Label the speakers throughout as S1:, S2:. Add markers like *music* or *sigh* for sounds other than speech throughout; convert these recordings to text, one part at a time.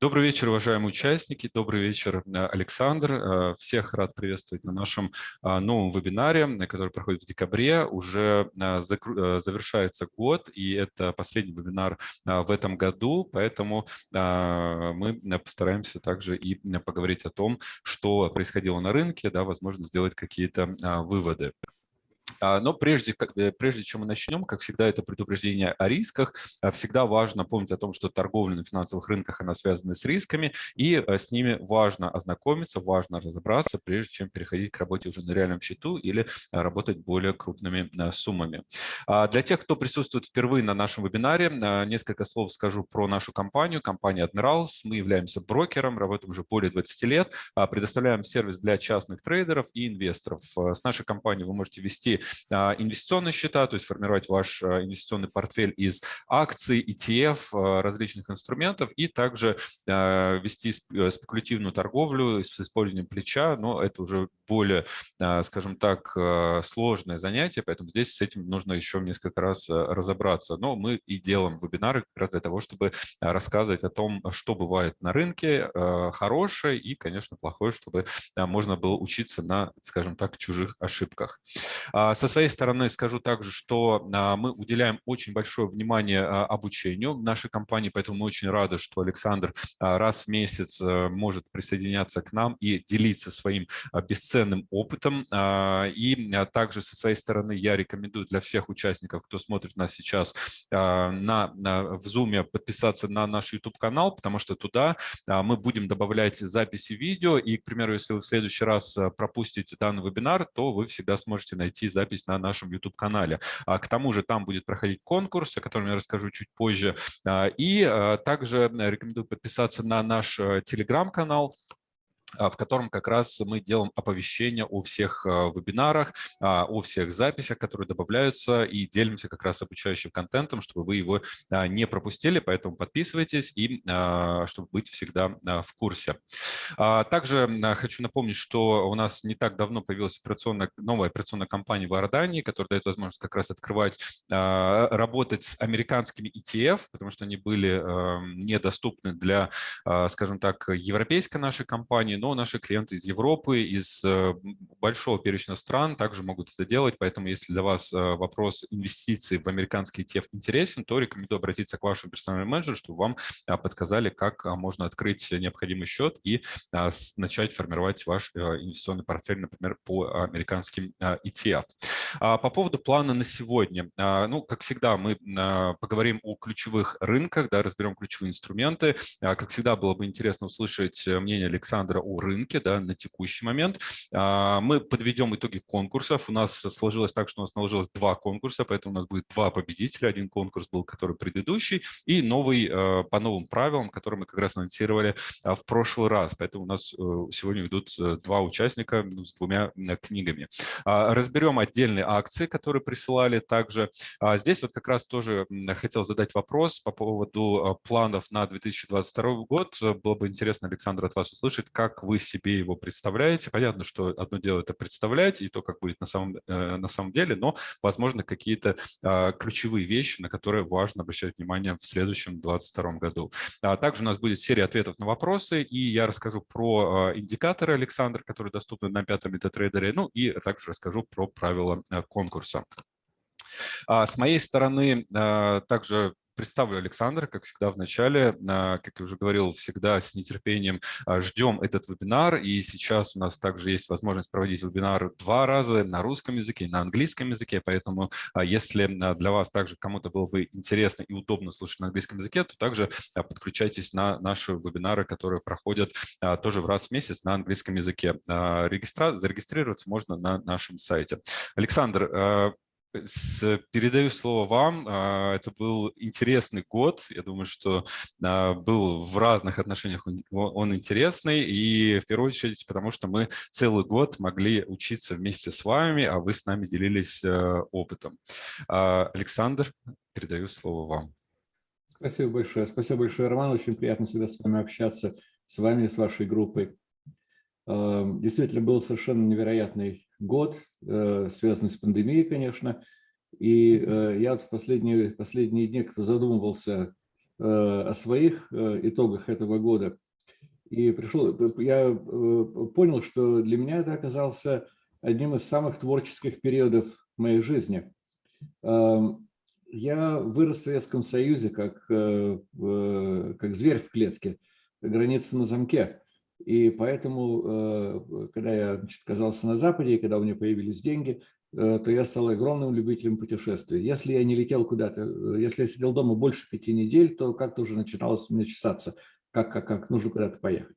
S1: Добрый вечер, уважаемые участники. Добрый вечер, э, Александр. Э, всех рад приветствовать на нашем а, новом вебинаре, который проходит в декабре. Уже э, завершается год, и это последний вебинар в этом году, поэтому мы постараемся также и поговорить о том, что происходило на рынке, да, возможно, сделать какие-то выводы. А, но прежде, прежде чем мы начнем, как всегда, это предупреждение о рисках. А, всегда важно помнить о том, что торговля на финансовых рынках, она связана с рисками, и э, с ними важно ознакомиться, важно разобраться, прежде чем переходить к работе уже на реальном счету или а, работать более крупными суммами. Для тех, кто присутствует впервые на нашем вебинаре, несколько слов скажу про нашу компанию, компания Admirals. Мы являемся брокером, работаем уже более 20 лет, предоставляем сервис для частных трейдеров и инвесторов. С нашей компанией вы можете вести инвестиционные счета, то есть формировать ваш а, инвестиционный портфель из акций, ETF, а, различных инструментов и также вести э, спекулятивную торговлю с использованием плеча, но это уже более, скажем так, сложное занятие, поэтому здесь с этим нужно еще несколько раз разобраться. Но мы и делаем вебинары как раз для того, чтобы рассказывать о том, что бывает на рынке, хорошее и, конечно, плохое, чтобы можно было учиться на, скажем так, чужих ошибках. Со своей стороны скажу также, что а, мы уделяем очень большое внимание а, обучению нашей компании, поэтому мы очень рады, что Александр а, раз в месяц э, может присоединяться к нам и делиться своим бесценным опытом. И также со своей стороны я рекомендую для всех участников, кто смотрит нас сейчас на, на, в Zoom, подписаться на наш YouTube-канал, потому что туда мы будем добавлять записи видео. И, к примеру, если вы в следующий раз пропустите данный вебинар, то вы всегда сможете найти запись запись на нашем YouTube-канале. А к тому же там будет проходить конкурс, о котором я расскажу чуть позже. А, и а, также рекомендую подписаться на наш э, телеграм-канал, а, в котором как раз мы делаем оповещения о всех а, вебинарах, а, о всех записях, которые добавляются, и делимся как раз обучающим контентом, чтобы вы его не пропустили, поэтому подписывайтесь, и чтобы быть всегда в курсе. Также хочу напомнить, что у нас не так давно появилась операционная, новая операционная компания в Иордании, которая дает возможность как раз открывать, работать с американскими ETF, потому что они были недоступны для, скажем так, европейской нашей компании, но наши клиенты из Европы, из э, большого перечня стран также могут это делать, поэтому если для вас э, вопрос инвестиций в американский ETF интересен, то рекомендую обратиться к вашему персональному менеджеру, чтобы вам а, подсказали, как а, можно открыть необходимый счет и а, начать формировать ваш э, инвестиционный портфель, например, по американским ETF. По поводу плана на сегодня. Ну, как всегда, мы поговорим о ключевых рынках, да, разберем ключевые инструменты. Как всегда, было бы интересно услышать мнение Александра о рынке да, на текущий момент. А, мы подведем итоги конкурсов. У нас сложилось так, что у нас наложилось два конкурса, поэтому у нас будет два победителя. Один конкурс был, который предыдущий, и новый э, по новым правилам, который мы как раз анонсировали а, в прошлый раз. Поэтому у нас э, сегодня идут э, два участника ну, с двумя книгами. А, разберем отдельные акции, которые присылали также. Здесь вот как раз тоже хотел задать вопрос по поводу планов на 2022 год. Было бы интересно, Александр, от вас услышать, как вы себе его представляете. Понятно, что одно дело это представлять и то, как будет на самом, э, на самом деле, но, возможно, какие-то а, ключевые вещи, на которые важно обращать внимание в следующем 2022 году. А также у нас будет серия ответов на вопросы, и я расскажу про а, индикаторы, Александр, которые доступны на пятом метатрейдере, ну и также расскажу про правила конкурса. С моей стороны также представлю Александра, как всегда в начале. А, как я уже говорил, всегда с нетерпением а, ждем этот вебинар. И сейчас у нас также есть возможность проводить вебинар два раза на русском языке и на английском языке. Поэтому а, если для вас также кому-то было бы интересно и удобно слушать на английском языке, то также подключайтесь на наши вебинары, которые проходят тоже в раз в месяц на английском языке. Регистра... Зарегистрироваться можно на нашем сайте. Александр, Передаю слово вам. А, это был интересный год. Я думаю, что а, был в разных отношениях он интересный. И в первую очередь, потому что мы целый год могли учиться вместе с вами, а вы с нами делились э, опытом. А, Александр, передаю слово вам.
S2: Спасибо большое. Спасибо большое, Роман. Очень приятно всегда с вами общаться, с вами, с вашей группой. Действительно, был совершенно невероятный год, э, связанный с пандемией, конечно. И э, я в последние, последние дни задумывался, о своих итогах этого года. И пришел, я понял, что для меня это оказался одним из самых творческих периодов моей жизни. Эм, я вырос в Советском Союзе как, как зверь в клетке, граница на замке. И поэтому, когда я значит, оказался на Западе, и когда у меня появились деньги, Э, то я стал огромным любителем путешествий. Если я не летел куда-то, э, если я сидел дома больше пяти недель, то как-то уже начиналось у меня чесаться, как, как, как нужно куда-то поехать.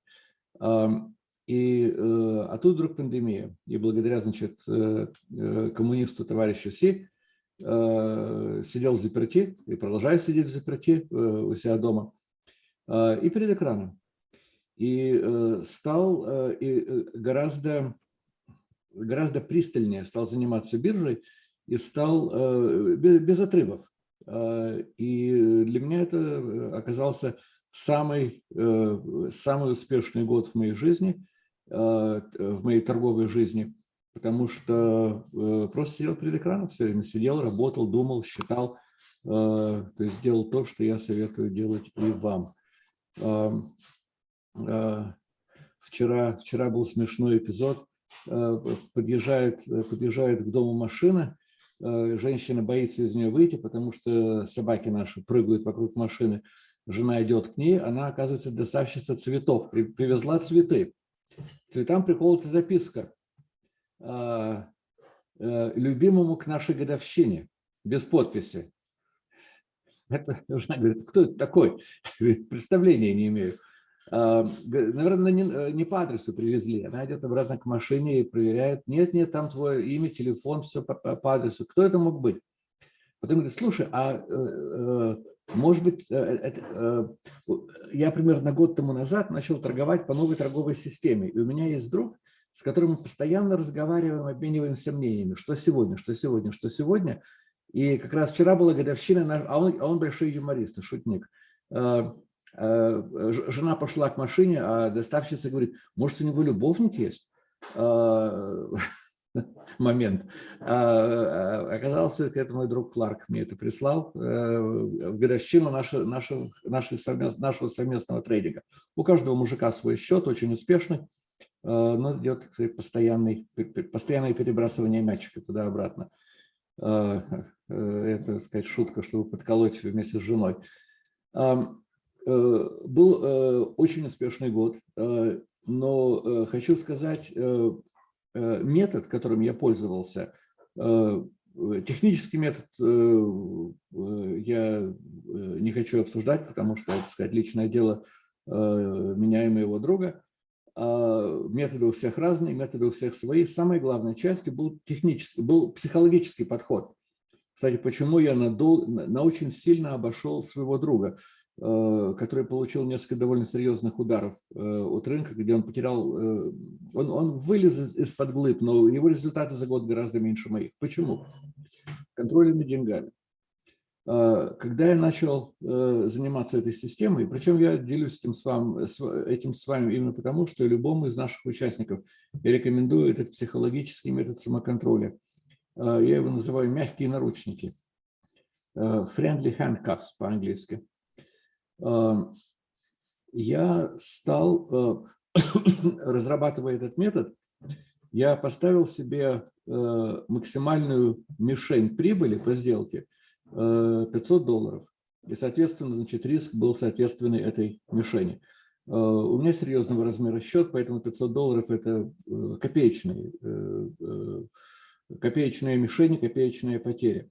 S2: И, э, а тут вдруг пандемия. И благодаря, значит, коммунисту товарищу Си сидел в заперти и продолжаю сидеть в заперти у себя дома и перед экраном. И стал и гораздо гораздо пристальнее стал заниматься биржей и стал э, без отрывов. Э, и для меня это э, оказался самый, самый успешный год в моей жизни, в моей торговой жизни, потому что просто сидел перед экраном все время, сидел, работал, думал, считал, то есть делал то, что я советую делать и вам. Вчера, вчера был смешной эпизод. Э, подъезжает, э, подъезжает к дому машина, э, женщина боится из нее выйти, потому что собаки наши прыгают вокруг машины. Жена идет к ней, она оказывается доставщица цветов, привезла цветы. К цветам приколота записка любимому к нашей годовщине, без подписи. Это, *laughs* жена говорит, кто это такой? *laughs* Представления не имею. А, наверное, не, э, не по адресу привезли. Она идет обратно к машине и проверяет. Нет, нет, там твое имя, телефон, все по, по адресу. Кто это мог быть? Потом говорит, слушай, а э, э, может быть, это, я примерно год тому назад начал торговать по новой торговой системе. И у меня есть друг, с которым мы постоянно разговариваем, обмениваемся мнениями. Что сегодня, что сегодня, что сегодня. И как раз вчера была годовщина, а он, а он большой юморист, шутник. Э, жена пошла к машине, а доставщица говорит, может, у него любовник есть? А, *laughs* момент. А, а, оказался, это мой друг Кларк мне это прислал, э, в годовщину нашего, нашего, нашего, совместного, трейдинга. У каждого мужика свой счет, очень успешный, э, но идет кстати, постоянный, постоянное перебрасывание мячика туда-обратно. Это, так сказать, шутка, чтобы подколоть вместе с женой. Был э, очень успешный год, э, но хочу сказать, метод, которым я пользовался, технический метод я не хочу обсуждать, потому что, это сказать, личное дело меня и моего друга. А методы у всех разные, методы у всех свои. Самой главной частью был технический, был психологический подход. Кстати, почему я на, на очень сильно обошел своего друга – Э, который получил несколько довольно серьезных ударов э, от рынка, где он потерял, э, он, он вылез из-под глыб, но его результаты за год гораздо меньше моих. Почему? Контроль над деньгами. Когда я начал заниматься этой системой, причем я делюсь этим с, вами, этим с вами именно потому, что любому из наших участников я рекомендую этот психологический метод самоконтроля. Я его называю мягкие наручники. Friendly handcuffs по-английски я стал, э, *coughs* разрабатывая этот метод, я поставил себе э, максимальную мишень прибыли по сделке 500 э, долларов. И, соответственно, значит, риск был соответственный этой мишени. У меня серьезного размера счет, поэтому 500 долларов – это копеечные, копеечные мишени, копеечные потери.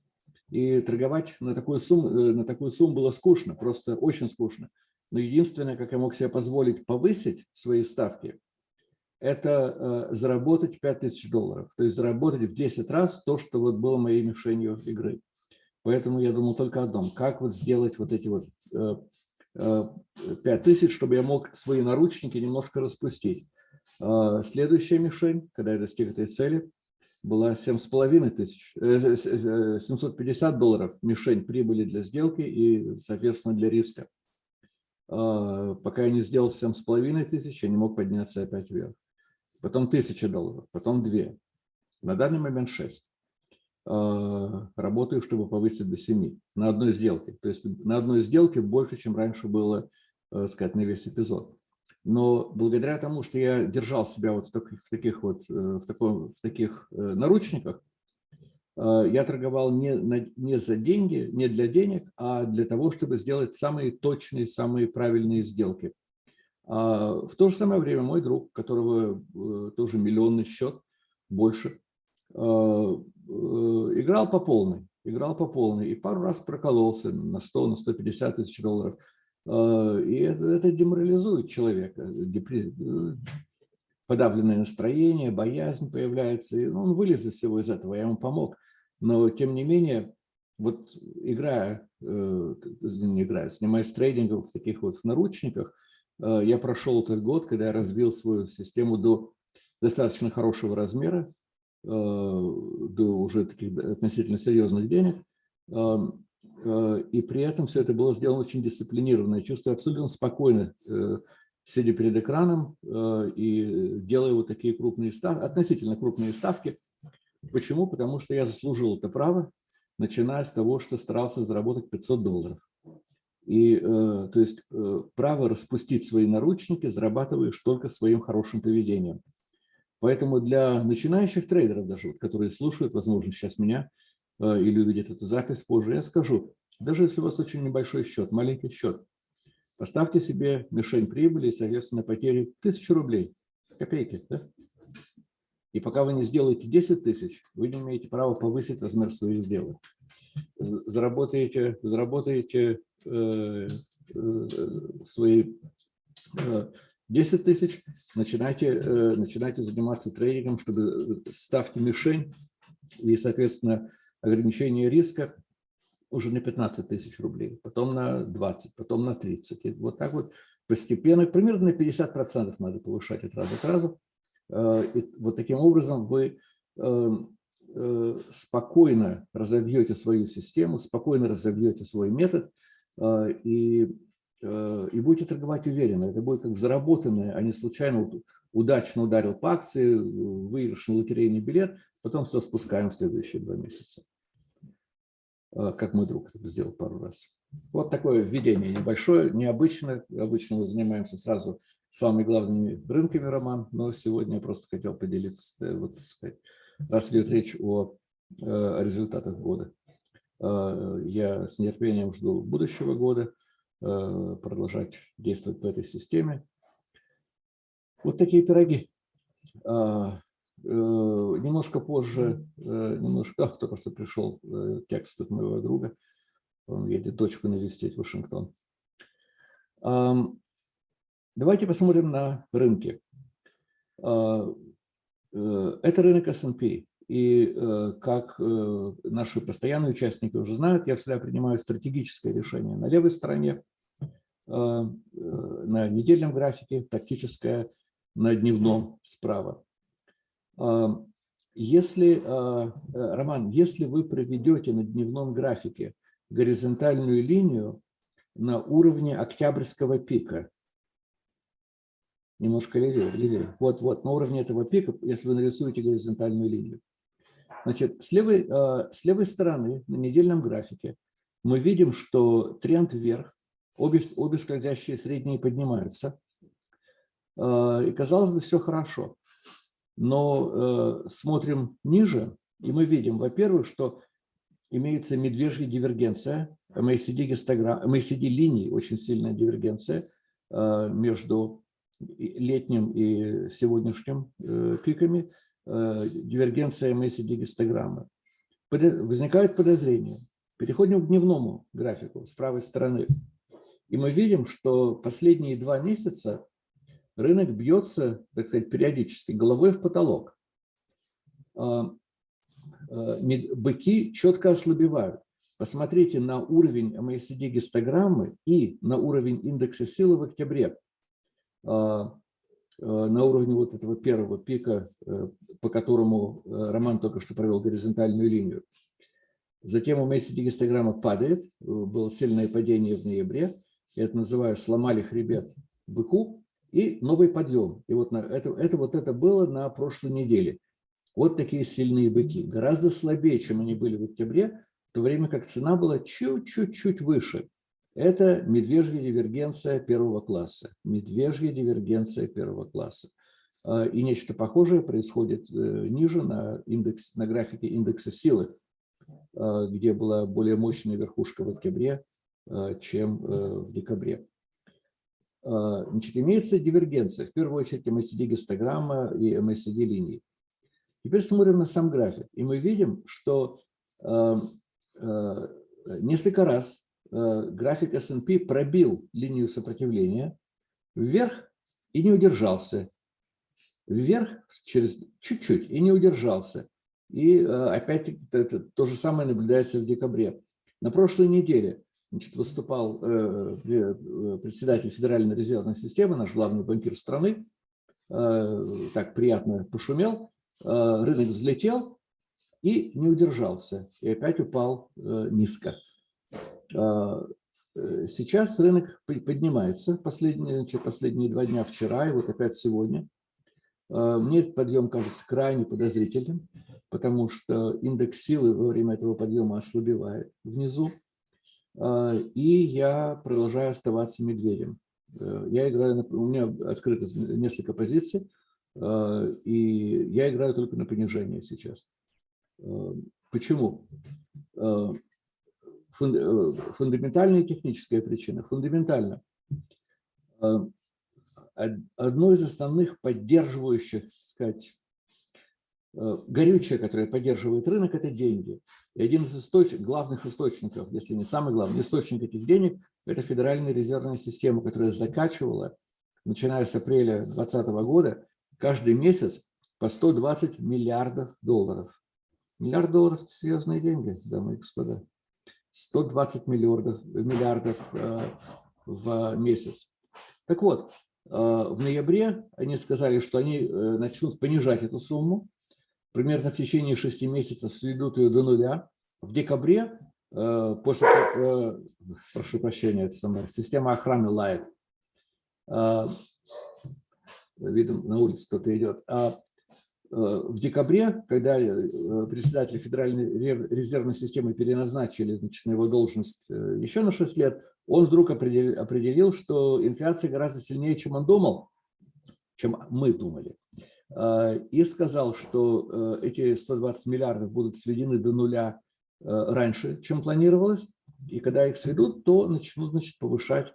S2: И торговать на такую сумму, э, на такую сумму было скучно, просто очень скучно. Но единственное, как я мог себе позволить повысить свои ставки, это э, заработать 5000 долларов. То есть заработать в 10 раз то, что вот было моей мишенью игры. Поэтому я думал только о одном, как вот сделать вот эти вот э, 5000, чтобы я мог свои наручники немножко распустить. Следующая мишень, когда я достиг этой цели, была 7,5 тысяч, 750 э, долларов мишень прибыли для сделки и, соответственно, для риска. А, пока я не сделал 7,5 тысяч, я не мог подняться опять вверх. Потом 1000 долларов, потом 2. На данный момент 6. работаю, чтобы повысить до 7 на одной сделке. То есть на одной сделке больше, чем раньше было, сказать, на весь эпизод. Но благодаря тому, что я держал себя вот в таких, в таких вот в, таком, в таких наручниках, я торговал не, не за деньги, не для денег, а для того, чтобы сделать самые точные, самые правильные сделки. А в то же самое время мой друг, которого э, тоже миллионный счет, больше, э, э, играл по полной, играл по полной и пару раз прокололся на 100, на 150 тысяч долларов. И это, это деморализует человека, подавленное настроение, боязнь появляется, и он вылез из всего из этого, я ему помог. Но тем не менее, вот играя, не играя, снимаясь трейдингом в таких вот наручниках, Э, я прошел этот год, когда я развил свою систему до достаточно хорошего размера, э, до уже таких относительно серьезных денег. Э, и при этом все это было сделано очень дисциплинированно. Я чувствую абсолютно спокойно, сидя перед экраном и делая вот такие крупные ставки, относительно крупные ставки. Почему? Потому что я заслужил это право, начиная с того, что старался заработать 500 долларов. И, э, то есть, э, право распустить свои наручники зарабатываешь только своим хорошим поведением. Поэтому для начинающих трейдеров даже, которые слушают, возможно, сейчас меня э, или увидят эту запись позже, я скажу, даже если у вас очень небольшой счет, маленький счет, поставьте себе мишень прибыли и, соответственно, потери 1000 рублей, копейки. Да? И пока вы не сделаете 10 тысяч, вы не имеете права повысить размер своих сделок. Заработаете, заработаете Э, э, свои 10 э, тысяч, начинайте, начинайте заниматься трейдингом, чтобы ставьте мишень и, соответственно, ограничение риска уже на 15 тысяч рублей, потом на 20, потом на 30. И вот так вот постепенно, примерно на 50% надо повышать от раза к разу. И вот таким образом вы спокойно разовьете свою систему, спокойно разовьете свой метод, а, и, и будете торговать уверенно. Это будет как заработанное, а не случайно удачно ударил по акции, выигрышный лотерейный билет, потом все спускаем в следующие два месяца. А, как мой друг сделал пару раз. Вот такое введение небольшое, необычное. Обычно мы занимаемся сразу самыми главными рынками, Роман, но сегодня я просто хотел поделиться, э, вот, так сказать, раз идет речь о, э, о результатах года. Э, я с нетерпением жду будущего года, э, продолжать действовать по этой системе. Вот такие пироги. А, э, немножко позже, немножко, только что пришел текст от моего друга, он едет дочку навестить в Вашингтон. Давайте посмотрим на рынки. А, это рынок S&P. И э, как э, наши постоянные участники уже знают, я всегда принимаю стратегическое решение на левой стороне, э, на недельном графике, тактическое на дневном справа. Если, Роман, если вы проведете на дневном графике горизонтальную линию на уровне октябрьского пика, немножко левее, левее, вот, вот, на уровне этого пика, если вы нарисуете горизонтальную линию, Значит, с левой, э, с левой стороны на недельном графике мы видим, что тренд вверх, обе, обе скользящие средние поднимаются. Э, и казалось бы, все хорошо. Но э, смотрим ниже, и мы видим, во-первых, что имеется медвежья дивергенция, MACD, гистограмм, MACD линий, очень сильная дивергенция между летним и сегодняшним пиками. Э, дивергенция MACD-гистограммы. Возникают подозрения. Переходим к дневному графику с правой стороны. И мы видим, что последние два месяца рынок бьется, так сказать, периодически головой в потолок. А, э, быки четко ослабевают. Посмотрите на уровень MACD-гистограммы и на уровень индекса силы в октябре. А, Э, на уровне вот этого первого пика, э, по которому э, Роман только что провел горизонтальную линию. Затем у MACD гистограмма падает, было сильное падение в ноябре, я это называю сломали хребет быку, и новый подъем. И вот на это, это, вот это было на прошлой неделе. Вот такие сильные быки. Гораздо слабее, чем они были в октябре, в то время как цена была чуть-чуть-чуть выше. Это медвежья дивергенция первого класса. Медвежья дивергенция первого класса. А, и нечто похожее происходит э, ниже на, индекс, на графике индекса силы, а, где была более мощная верхушка в октябре, а, чем э, в декабре. Значит, имеется дивергенция, в первую очередь MACD-гистограмма и MACD-линии. Теперь смотрим на сам график, и мы видим, что несколько раз график S&P пробил линию сопротивления вверх и не удержался вверх через чуть-чуть и не удержался. И э, опять-таки то же самое наблюдается в декабре. На прошлой неделе значит, выступал э, э, председатель Федеральной резервной системы, наш главный банкир страны, так приятно пошумел, рынок взлетел и не удержался, и опять упал низко. Сейчас рынок поднимается последние, последние два дня вчера и вот опять сегодня – Э, мне этот подъем кажется крайне подозрительным, потому что индекс силы во время этого подъема ослабевает внизу. Э, и я продолжаю оставаться медведем. Э, я играю, у меня открыто несколько позиций, и я играю только на понижение сейчас. Почему? Фундаментальная и техническая причина. Фундаментально одно из основных поддерживающих, так сказать, э, горючее, которое поддерживает рынок, это деньги. И один из источ... главных источников, если не самый главный источник этих денег, это Федеральная резервная система, которая закачивала, начиная с апреля 2020 года, каждый месяц по 120 миллиардов долларов. Миллиард долларов – это серьезные деньги, дамы и господа. 120 миллиардов, миллиардов э, в месяц. Так вот, Э, в ноябре они сказали, что они э, начнут понижать эту сумму. Примерно в течение шести месяцев сведут ее до нуля. В декабре, э, после, прошу прощения, это самое, система охраны лает. Видно, на улице кто-то идет. А в декабре, когда председателя Федеральной резервной системы переназначили значит, на его должность еще на 6 лет, он вдруг определил, что инфляция гораздо сильнее, чем он думал, чем мы думали. И сказал, что э, эти 120 миллиардов будут сведены до нуля э, раньше, чем планировалось. И когда их сведут, то начнут значит, повышать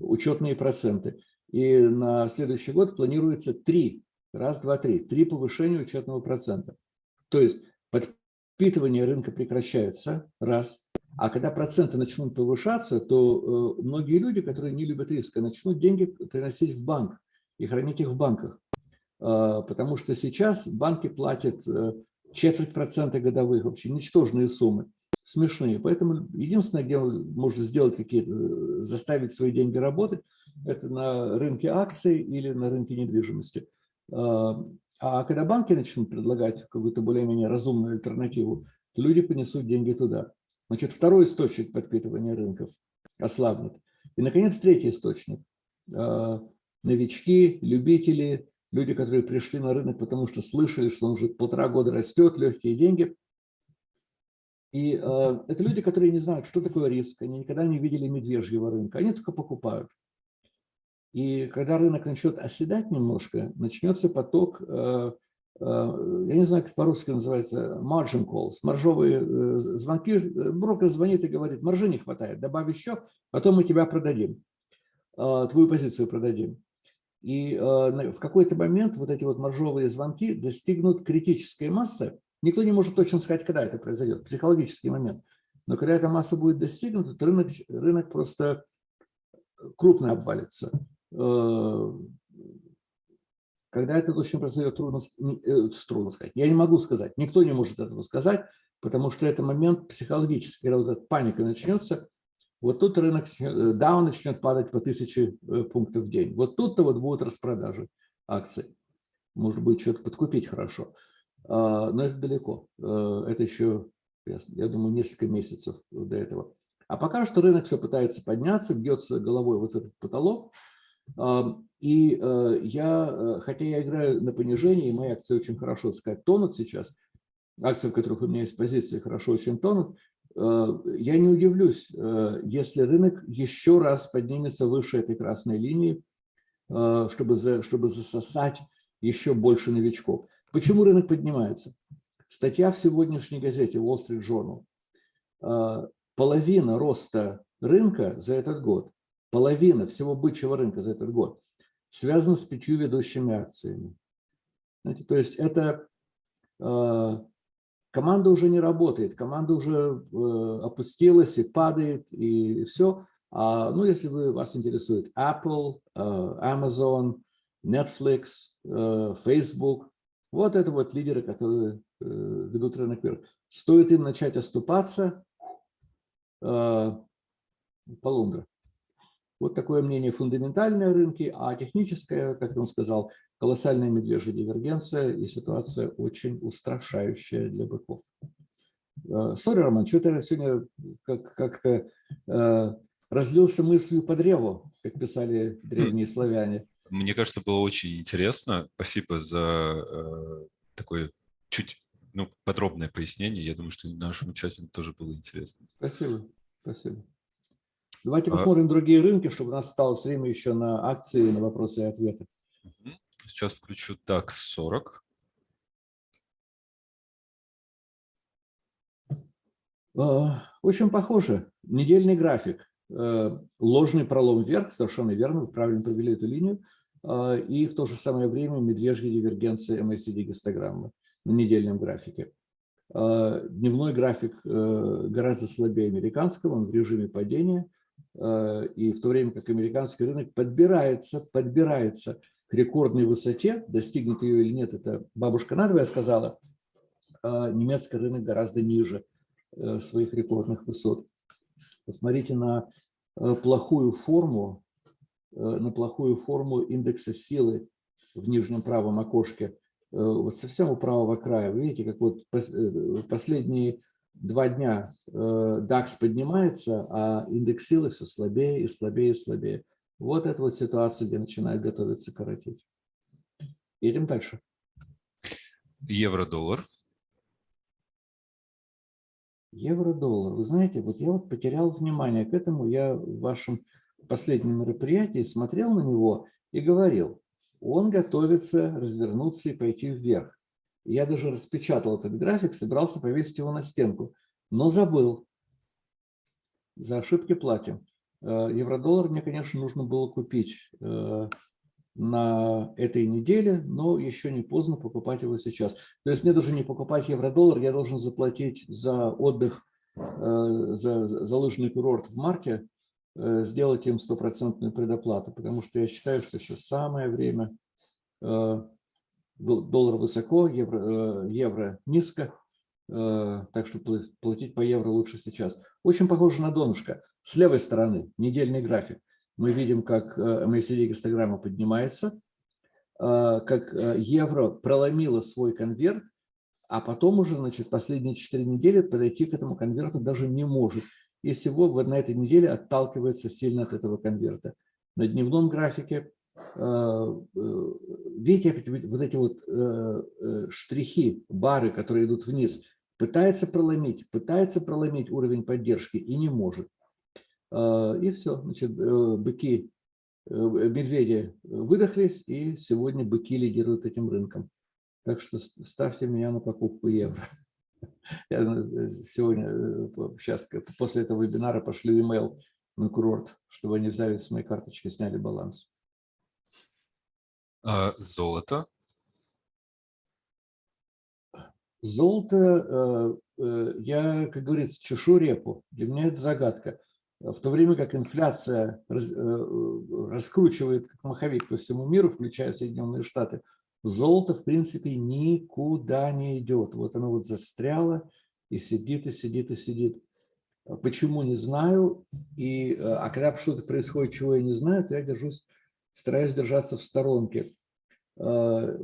S2: учетные проценты. И на следующий год планируется три, раз, два, три, три повышения учетного процента. То есть подпитывание рынка прекращается, раз. А когда проценты начнут повышаться, то э, многие люди, которые не любят риска, начнут деньги приносить в банк и хранить их в банках. Э, потому что сейчас банки платят э, четверть процента годовых, вообще ничтожные суммы, смешные. Поэтому единственное, где можно сделать какие-то, заставить свои деньги работать, это на рынке акций или на рынке недвижимости. А когда банки начнут предлагать какую-то более-менее разумную альтернативу, то люди понесут деньги туда. Значит, второй источник подпитывания рынков ослабнет. И, наконец, третий источник. А, новички, любители, люди, которые пришли на рынок, потому что слышали, что он уже полтора года растет, легкие деньги. И э, это люди, которые не знают, что такое риск, они никогда не видели медвежьего рынка, они только покупают. И когда рынок начнет оседать немножко, начнется поток э, Э, я не знаю, как по-русски называется, margin calls, маржовые э, звонки. Брокер звонит и говорит, маржи не хватает, добавь еще, потом мы тебя продадим, э, твою позицию продадим. И в какой-то момент вот эти вот маржовые звонки достигнут критической массы. Никто не может точно сказать, когда это произойдет, психологический момент. Но когда эта масса будет достигнута, то рынок, рынок просто крупно обвалится когда это точно произойдет, трудно, э, трудно сказать. Я не могу сказать, никто не может этого сказать, потому что это момент психологический, когда вот эта паника начнется, вот тут рынок, да, он начнет падать по тысяче э, пунктов в день. Вот тут-то вот будут распродажи акций. Может быть, что-то подкупить хорошо. А, но это далеко. Э, это еще, я думаю, несколько месяцев до этого. А пока что рынок все пытается подняться, бьется головой вот этот потолок. И я, хотя я играю на понижение, и мои акции очень хорошо, так сказать, тонут сейчас, акции, в которых у меня есть позиции, хорошо очень тонут, я не удивлюсь, если рынок еще раз поднимется выше этой красной линии, чтобы, за, чтобы засосать еще больше новичков. Почему рынок поднимается? Статья в сегодняшней газете Wall Street Journal. Половина роста рынка за этот год, половина всего бычьего рынка за этот год связана с пятью ведущими акциями. Знаете, то есть это команда уже не работает, команда уже э, опустилась и падает, и все. А, ну, если вы, вас интересует Apple, э, Amazon, Netflix, э, Facebook, вот это вот лидеры, которые ведут рынок вверх. Стоит им начать оступаться, э, полундра. Вот такое мнение фундаментальное рынки, а техническое, как он сказал, колоссальная медвежья дивергенция и ситуация очень устрашающая для быков. Сори, Роман, что-то я сегодня как-то как разлился мыслью по древу, как писали древние славяне.
S1: Мне кажется, было очень интересно. Спасибо за э, такое чуть ну, подробное пояснение. Я думаю, что нашим участникам тоже было интересно.
S2: Спасибо. Спасибо. Давайте а... посмотрим другие рынки, чтобы у нас осталось время еще на акции, на вопросы и ответы.
S1: Сейчас включу DAX 40.
S2: Очень похоже. Недельный график. Э, ложный пролом вверх, совершенно верно, вы правильно провели эту линию, э, и в то же самое время медвежья дивергенция MACD-гистограммы на недельном графике. Э, дневной график гораздо слабее американского, он в режиме падения, и в то время как американский рынок подбирается, подбирается рекордной высоте, достигнет ее или нет, это бабушка надвое сказала, немецкий рынок гораздо ниже своих рекордных высот. Посмотрите на э, плохую форму, э, на плохую форму индекса силы в нижнем правом окошке, э, вот совсем у правого края. видите, как вот последние два дня DAX поднимается, а индекс силы все слабее и слабее и слабее. Вот это вот ситуация, где начинает готовиться коротить. Едем дальше.
S1: Евро-доллар.
S2: Евро-доллар. Вы знаете, вот я вот потерял внимание к этому. Я в вашем последнем мероприятии смотрел на него и говорил, он готовится развернуться и пойти вверх. Я даже распечатал этот график, собирался повесить его на стенку, но забыл. За ошибки платим. Э, евро-доллар мне, конечно, нужно было купить э, на этой неделе, но еще не поздно покупать его сейчас. То есть мне даже не покупать евро-доллар, я должен заплатить за отдых, э, за, за лыжный курорт в марте, сделать им стопроцентную предоплату, потому что я считаю, что сейчас самое время. Доллар высоко, евро, евро низко, так что платить по евро лучше сейчас. Очень похоже на донышко. С левой стороны недельный график мы видим, как MACD-гистограмма поднимается, э, как э, евро проломило свой конверт, а потом уже, значит, последние 4 недели подойти к этому конверту даже не может. И всего на этой неделе отталкивается сильно от этого конверта. На дневном графике, э, видите, вот эти вот штрихи, бары, которые идут вниз, пытается проломить, пытается проломить уровень поддержки и не может. А, и все, значит, э, быки, э, медведи выдохлись, и сегодня быки лидируют этим рынком. Так что ставьте меня на покупку евро. *laughs* Я э, сегодня, сейчас, после этого вебинара пошлю email на курорт, чтобы они взяли с моей карточки, сняли баланс.
S1: А, золото.
S2: Золото, я, как говорится, чешу репу. Для меня это загадка в то время как инфляция э, раскручивает как маховик по всему миру, включая Соединенные Штаты, золото, в принципе, никуда не идет. Вот оно вот застряло и сидит, и сидит, и сидит. Почему, не знаю. И, э, а когда что-то происходит, чего я не знаю, то я держусь, стараюсь держаться в сторонке. Э,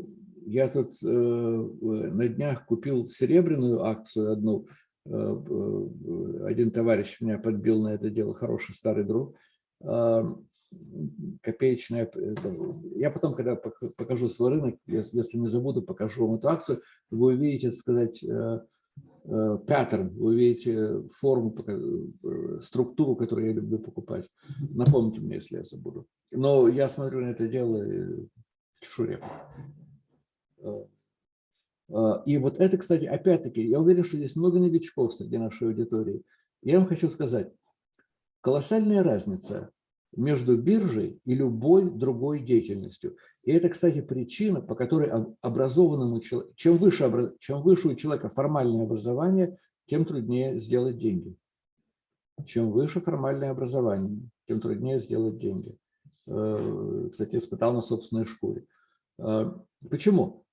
S2: я тут на днях купил серебряную акцию одну – один товарищ меня подбил на это дело, хороший старый друг. А, копеечная. Я потом, когда покажу свой рынок, если не забуду, покажу вам эту акцию, вы увидите, сказать, паттерн, вы увидите форму, структуру, которую я люблю покупать. Напомните мне, если я забуду. Но я смотрю на это дело чешуре. И вот это, кстати, опять-таки, я уверен, что здесь много новичков среди нашей аудитории. Я вам хочу сказать, колоссальная разница между биржей и любой другой деятельностью. И это, кстати, причина, по которой образованному человеку, чем выше, чем выше у человека формальное образование, тем труднее сделать деньги. Чем выше формальное образование, тем труднее сделать деньги. Э, кстати, испытал на собственной шкуре. Э, почему?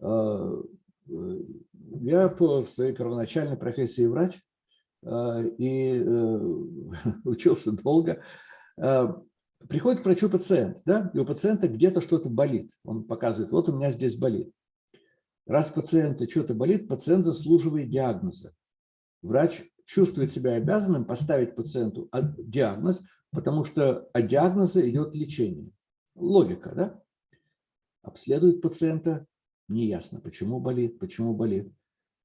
S2: Э, я по своей первоначальной профессии врач и *laughs* учился долго. Приходит к врачу пациент, да, и у пациента где-то что-то болит. Он показывает, вот у меня здесь болит. Раз пациента что-то болит, пациент заслуживает диагноза. Врач чувствует себя обязанным поставить пациенту диагноз, потому что от диагноза идет лечение. Логика, да? Обследует пациента, неясно, почему болит, почему болит.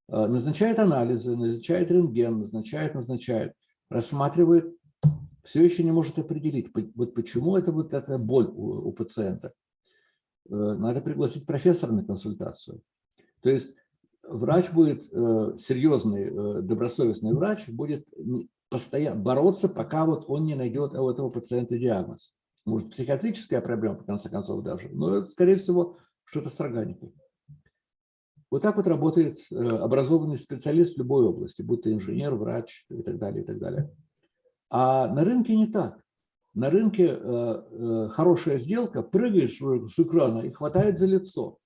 S2: А, назначает анализы, назначает рентген, назначает, назначает, рассматривает, все еще не может определить, вот почему это вот эта боль у, у пациента. Э, надо пригласить профессора на консультацию. То есть врач будет, э, серьезный, э, добросовестный врач будет постоянно бороться, пока вот он не найдет у этого пациента диагноз. Может, психиатрическая проблема, в конце концов, даже, но, скорее всего, что-то с органикой. Вот так вот работает э, образованный специалист в любой области, будь то инженер, врач и так далее, и так далее. А на рынке не так. На рынке э, э, хорошая сделка, прыгаешь с экрана и хватает за лицо.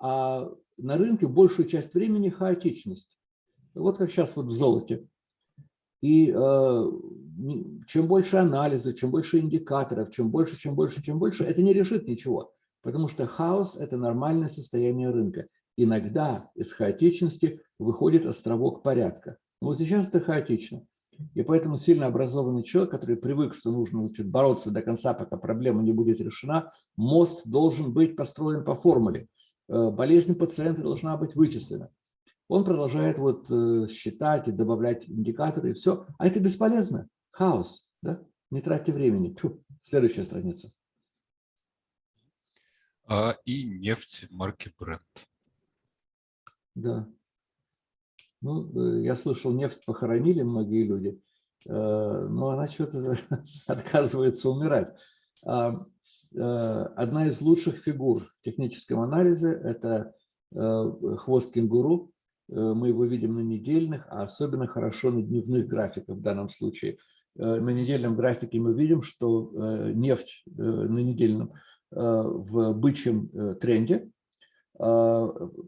S2: А на рынке большую часть времени хаотичность. Вот как сейчас вот в золоте. И э, чем больше анализа, чем больше индикаторов, чем больше, чем больше, чем больше, это не решит ничего. Потому что хаос – это нормальное состояние рынка. Иногда из хаотичности выходит островок порядка. Но вот сейчас это хаотично. И поэтому сильно образованный человек, который привык, что нужно значит, бороться до конца, пока проблема не будет решена, мост должен быть построен по формуле. Э, болезнь пациента должна быть вычислена он продолжает вот э, считать и добавлять индикаторы, и все. А это бесполезно. Хаос. Да? Не тратьте времени. Фу. Следующая страница.
S1: А, и нефть марки Brent.
S2: Да. Ну, э, я слышал, нефть похоронили многие люди, э, но она что-то *laughs* отказывается умирать. А, одна из лучших фигур в техническом анализе – это хвост кенгуру. Э, мы его видим на недельных, а особенно хорошо на дневных графиках в данном случае. Э, на недельном графике мы видим, что э, нефть на недельном в бычьем тренде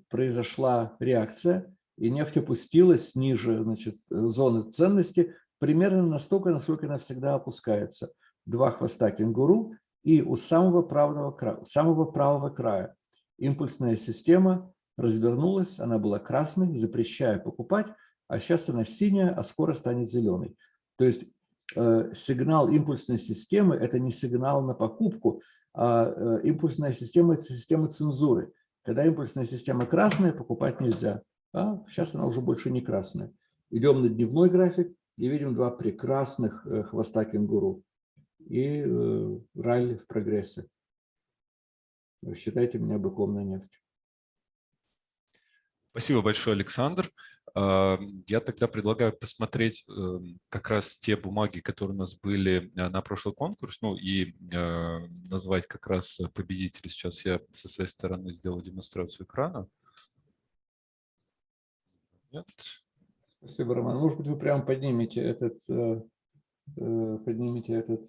S2: произошла реакция, и нефть опустилась ниже значит, зоны ценности примерно настолько, насколько она всегда опускается. Два хвоста кенгуру, и у самого правого края, самого правого края импульсная система развернулась, она была красной, запрещая покупать, а сейчас она синяя, а скоро станет зеленой. То есть э, сигнал импульсной системы – это не сигнал на покупку, а э, импульсная система – это система цензуры. Когда импульсная система красная, покупать нельзя. А сейчас она уже больше не красная. Идем на дневной график и видим два прекрасных э, хвоста кенгуру и э, ралли в прогрессе. Считайте меня быком на нефть.
S1: Спасибо большое, Александр. А, я тогда предлагаю посмотреть эм, как раз те бумаги, которые у нас были э, на прошлый конкурс, ну и э, назвать как раз победителей. Сейчас я со своей стороны сделаю демонстрацию экрана.
S2: Нет. Спасибо, Роман. Может быть, вы прямо поднимете этот, э, поднимете этот,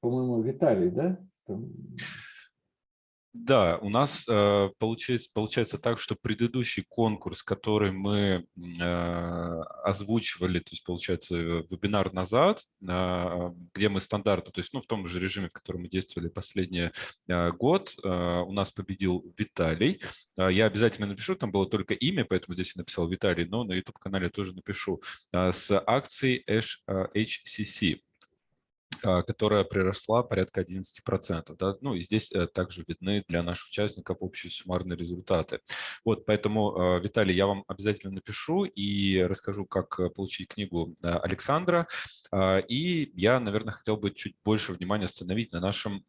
S2: по-моему, Виталий, да? Там...
S1: Да, у нас э, получается, получается так, что предыдущий конкурс, который мы э, озвучивали, то есть получается вебинар назад, э, где мы стандартно, то есть ну, в том же режиме, в котором мы действовали последний э, год, э, у нас победил Виталий. Э, я обязательно напишу, там было только имя, поэтому здесь я написал Виталий, но на YouTube-канале тоже напишу, э, с акцией HCC. А, которая приросла порядка 11%. Да? Ну и здесь э, также видны для наших участников общие суммарные результаты. Вот, поэтому, а, Виталий, я вам обязательно напишу и расскажу, как э, получить книгу э, Александра. А, и я, наверное, хотел бы чуть больше внимания остановить на нашем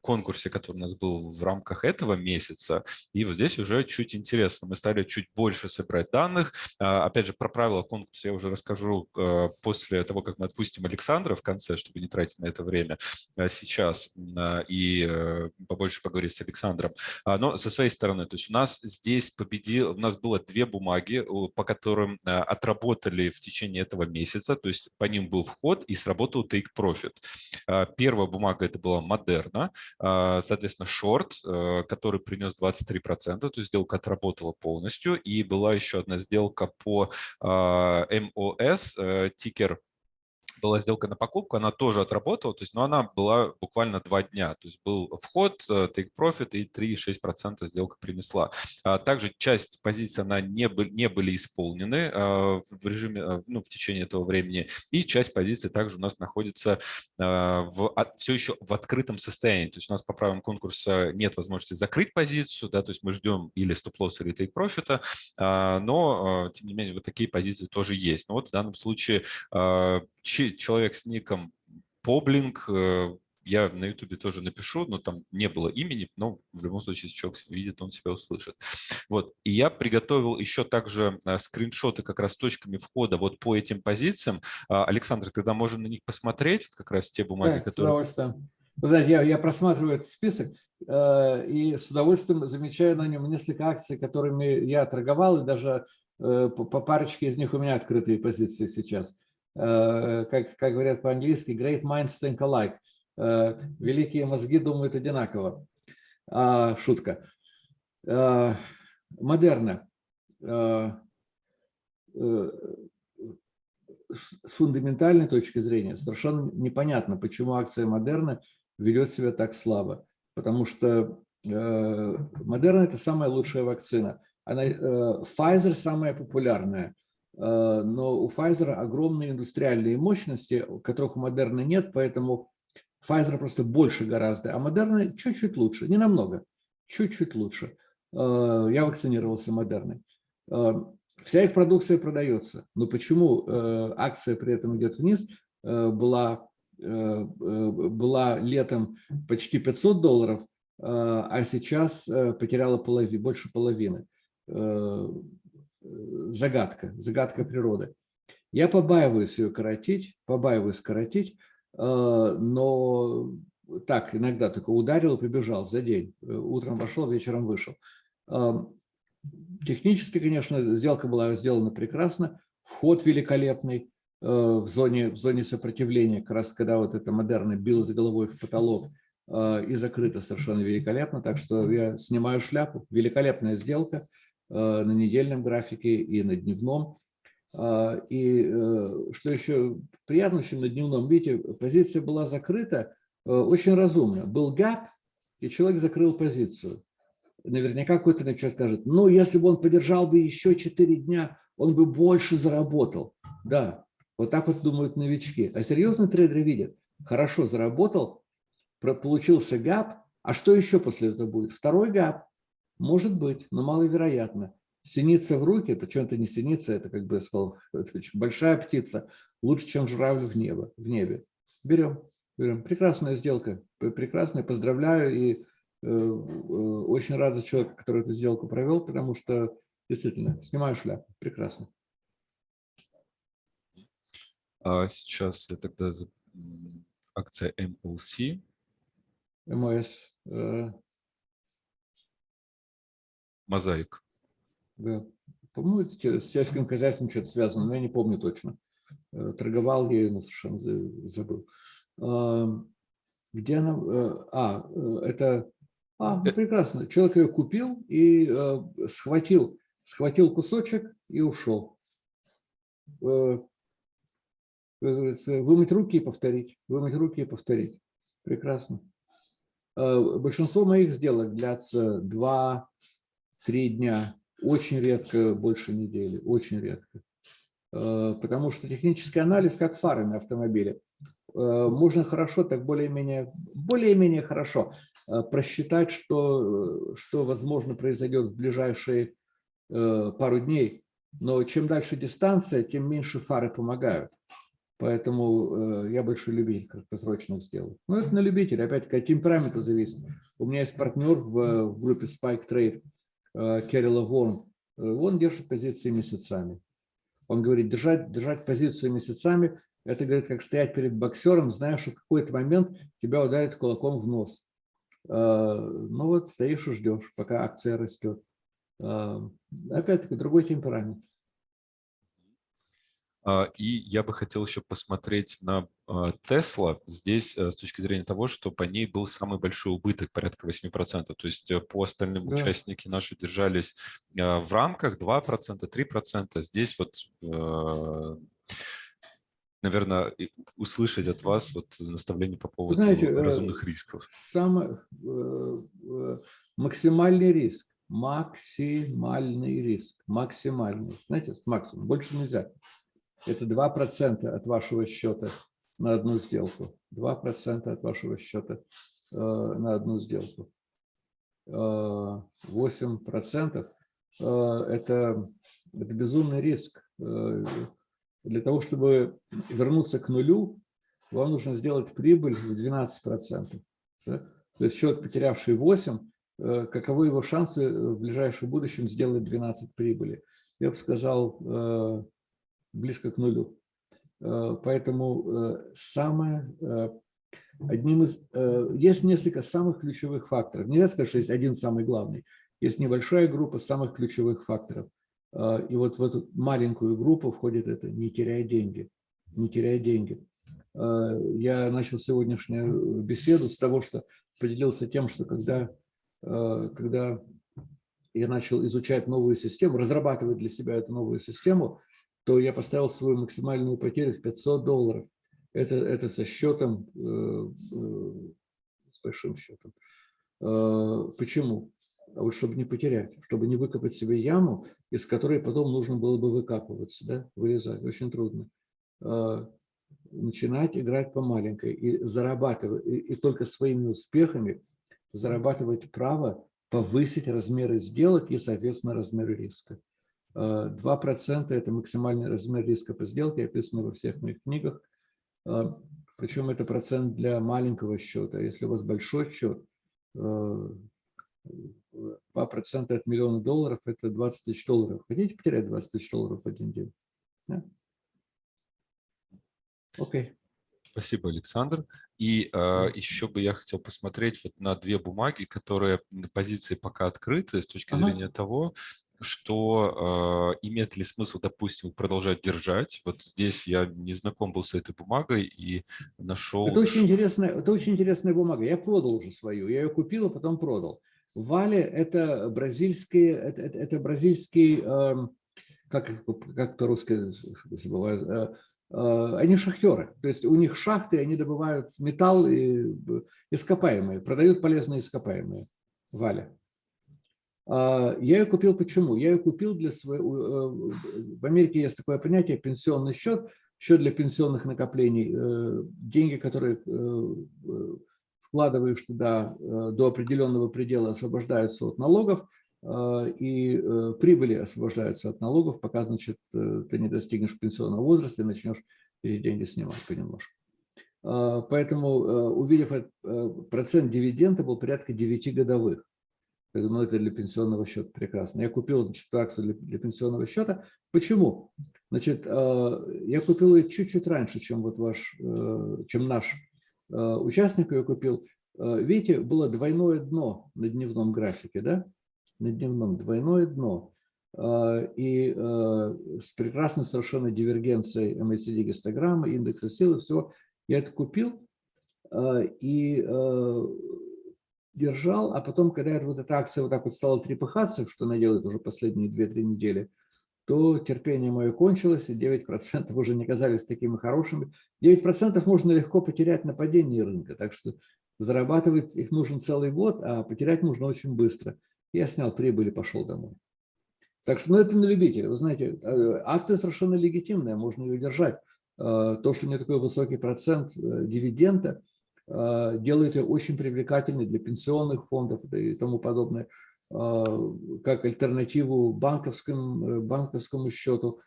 S1: конкурсе, который у нас был в рамках этого месяца. И вот здесь уже чуть интересно. Мы стали чуть больше собирать данных. А, опять же, про правила конкурса я уже расскажу после того, как мы отпустим Александра в конце, чтобы не тратить на это время а, сейчас а, и э, побольше поговорить с Александром. Но со своей стороны, то есть у нас здесь победил, у нас было две бумаги, по которым отработали в течение этого месяца, то есть по ним был вход и сработал Take Profit. Первая бумага это была Модерна, а, соответственно, шорт, э, который принес 23%, то есть сделка отработала полностью, и была еще одна сделка по э, тикер была сделка на покупку, она тоже отработала, то есть, но она была буквально два дня, то есть был вход, э, take profit и 3,6% сделка принесла. А также часть позиций она не, не были исполнены а, в режиме, а, ну, в течение этого времени, и часть позиций также у нас находится в, все еще в открытом состоянии, то есть у нас по правилам конкурса нет возможности закрыть позицию, да, то есть мы ждем или стоп-лосс, или take profit, но, тем не менее, вот такие позиции тоже есть. Но вот в данном случае человек с ником Поблинг, э, я на ютубе тоже напишу, но там не было имени, но в любом случае, если человек видит, он себя услышит. Вот. И я приготовил еще также э, скриншоты как раз с точками входа вот по этим позициям. А, Александр, тогда можем на них посмотреть, как раз те бумаги,
S2: да,
S1: которые...
S2: с удовольствием. Вы знаете, я, я просматриваю этот список э, и с удовольствием замечаю на нем несколько акций, которыми я торговал, и даже э, по, по парочке из них у меня открытые позиции сейчас. Э, как, как говорят по-английски, great minds think alike. Э, великие мозги думают одинаково. А, шутка. Э, модерна. С фундаментальной точки зрения совершенно непонятно, почему акция Модерна ведет себя так слабо. Потому что Модерна – это самая лучшая вакцина. Она, Pfizer – самая популярная. Э, но у Pfizer огромные индустриальные мощности, которых у Moderna нет, поэтому Pfizer просто больше гораздо, а Moderna чуть-чуть лучше, не намного, чуть-чуть лучше. Э, я вакцинировался Moderna. Э, вся их продукция продается, но почему акция при этом идет вниз, была, была летом почти 500 долларов, а сейчас потеряла полови, больше половины загадка, загадка природы. Я побаиваюсь ее коротить, побаиваюсь коротить, э, но так, иногда только ударил и побежал за день. Утром вошел, вечером вышел. Э, технически, конечно, сделка была сделана прекрасно, вход великолепный э, в зоне, в зоне сопротивления, как раз когда вот эта модерна билась головой в потолок и закрыта совершенно великолепно, так что я снимаю шляпу. Великолепная сделка – Э, на недельном графике и на дневном. А, и э, что еще приятно, чем на дневном, видите, позиция была закрыта э, очень разумно. Был гэп, и человек закрыл позицию. Наверняка какой-то человек скажет, ну, если бы он подержал бы еще 4 дня, он бы больше заработал. Да, вот так вот думают новички. А серьезные трейдеры видят, хорошо заработал, получился гэп, а что еще после этого будет? Второй гэп, может быть, но маловероятно. Синица в руки, причем это не синица, это, как бы я сказал, *laughs* большая птица, лучше, чем журавль в, небо, в небе. Берем, берем. Прекрасная сделка, прекрасная, поздравляю и э, э, очень рад за человека, который эту сделку провел, потому что действительно, снимаю шляпу, прекрасно.
S1: А сейчас я тогда акция MOC.
S2: МОС. Э,
S1: мозаик.
S2: Да. По-моему, это с сельским хозяйством что-то связано, но я не помню точно. Э, торговал я, но совершенно забыл. Где она? Э, а, э, это... А, ну, прекрасно. Человек ее купил и схватил, схватил кусочек и ушел. Вымыть руки и повторить. Вымыть руки и повторить. Прекрасно. Большинство моих сделок длятся два, три дня, очень редко больше недели, очень редко. Э, потому что технический анализ, как фары на автомобиле, можно хорошо, так более-менее более-менее хорошо просчитать, что, что возможно произойдет в ближайшие пару дней. Но чем дальше дистанция, тем меньше фары помогают. Поэтому я большой любитель краткосрочных сделок. Но это на любителя, опять-таки от темперамента зависит. У меня есть партнер в, в группе Spike Trade, Керрила Вон. Он держит позиции месяцами. Он говорит, держать, держать позицию месяцами, это, говорит, как стоять перед боксером, зная, что в какой-то момент тебя ударит кулаком в нос. Ну вот стоишь и ждешь, пока акция растет. Опять-таки другой темперамент.
S1: А, и я бы хотел еще посмотреть на Tesla а, здесь э, с точки зрения того, что по ней был самый большой убыток, порядка 8%. То есть э, по остальным да. участники наши держались а, в рамках 2%, 3%. Здесь вот, э, наверное, услышать от вас вот наставление по поводу Знаете, разумных рисков.
S2: Самый максимальный риск. Максимальный риск. Максимальный. Знаете, максимум. Больше нельзя. Это 2% от вашего счета на одну сделку. 2% от вашего счета э, на одну сделку. 8% э, э, это, это безумный риск. Для того, чтобы вернуться к нулю, вам нужно сделать прибыль в 12%. Да? То есть человек, потерявший 8, каковы его шансы в ближайшем будущем сделать 12 прибыли? Я бы сказал, близко к нулю. Э, поэтому э, самое, э, одним из, есть несколько самых ключевых факторов. Нельзя сказать, что есть один самый главный. Есть небольшая группа самых ключевых факторов. И вот в эту маленькую группу входит это «не теряй деньги». Не теряй деньги. Я начал сегодняшнюю беседу с того, что поделился тем, что когда, когда я начал изучать новую систему, разрабатывать для себя эту новую систему, то я поставил свою максимальную потерю в 500 долларов. Это, это со счетом, э, э, с большим счетом. Э, почему? А вот чтобы не потерять, чтобы не выкопать себе яму, из которой потом нужно было бы выкапываться, да, вылезать. Очень трудно. Начинать играть по маленькой и зарабатывать, и, и только своими успехами зарабатывать право повысить размеры сделок и, соответственно, размеры риска. 2% – это максимальный размер риска по сделке, описано во всех моих книгах. А, Причем это процент для маленького счета. Если у вас большой счет, 2% а, от миллиона долларов – это 20 тысяч долларов. Хотите потерять 20 тысяч долларов в один день?
S1: Окей. Спасибо, Александр. И э, еще бы я хотел посмотреть вот на две бумаги, которые позиции пока открыты с точки ага. зрения того, что э, имеет ли смысл, допустим, продолжать держать. Вот здесь я не знаком был с этой бумагой и нашел...
S2: Это очень, интересная, это очень интересная бумага. Я продал уже свою. Я ее купил, а потом продал. Вали – это бразильский, это, это, это бразильский, э, как, как по-русски забываю, э, э, они шахтеры. То есть у них шахты, они добывают металл и ископаемые, продают полезные ископаемые. Валя. А, я ее купил почему? Я ее купил для своего... Э, в Америке есть такое понятие пенсионный счет, счет для пенсионных накоплений. Э, деньги, которые э, вкладываешь туда до определенного предела, освобождаются от налогов, и прибыли освобождаются от налогов, пока, значит, ты не достигнешь пенсионного возраста и начнешь эти деньги снимать понемножку. Поэтому, увидев процент дивиденда, был порядка 9 годовых. Ну, это для пенсионного счета прекрасно. Я купил значит, акцию для, для пенсионного счета. Почему? Значит, э, я купил ее чуть-чуть раньше, чем вот ваш, э, чем наш э, участник ее купил. Видите, было двойное дно на дневном графике, да? На дневном двойное дно. И с прекрасной совершенно дивергенцией MACD гистограммы, индекса силы, всего. Я это купил, и держал, а потом, когда вот эта акция вот так вот стала трепыхаться, что она делает уже последние 2-3 недели, то терпение мое кончилось, и 9% уже не казались такими хорошими. 9% можно легко потерять на падении рынка, так что зарабатывать их нужен целый год, а потерять можно очень быстро. Я снял прибыль и пошел домой. Так что, ну, это на любителя. Вы знаете, э, акция совершенно легитимная, можно ее держать. э, то, что у нее такой высокий процент э, дивиденда, делает ее очень привлекательной для пенсионных фондов и тому подобное, как альтернативу банковскому, банковскому счету,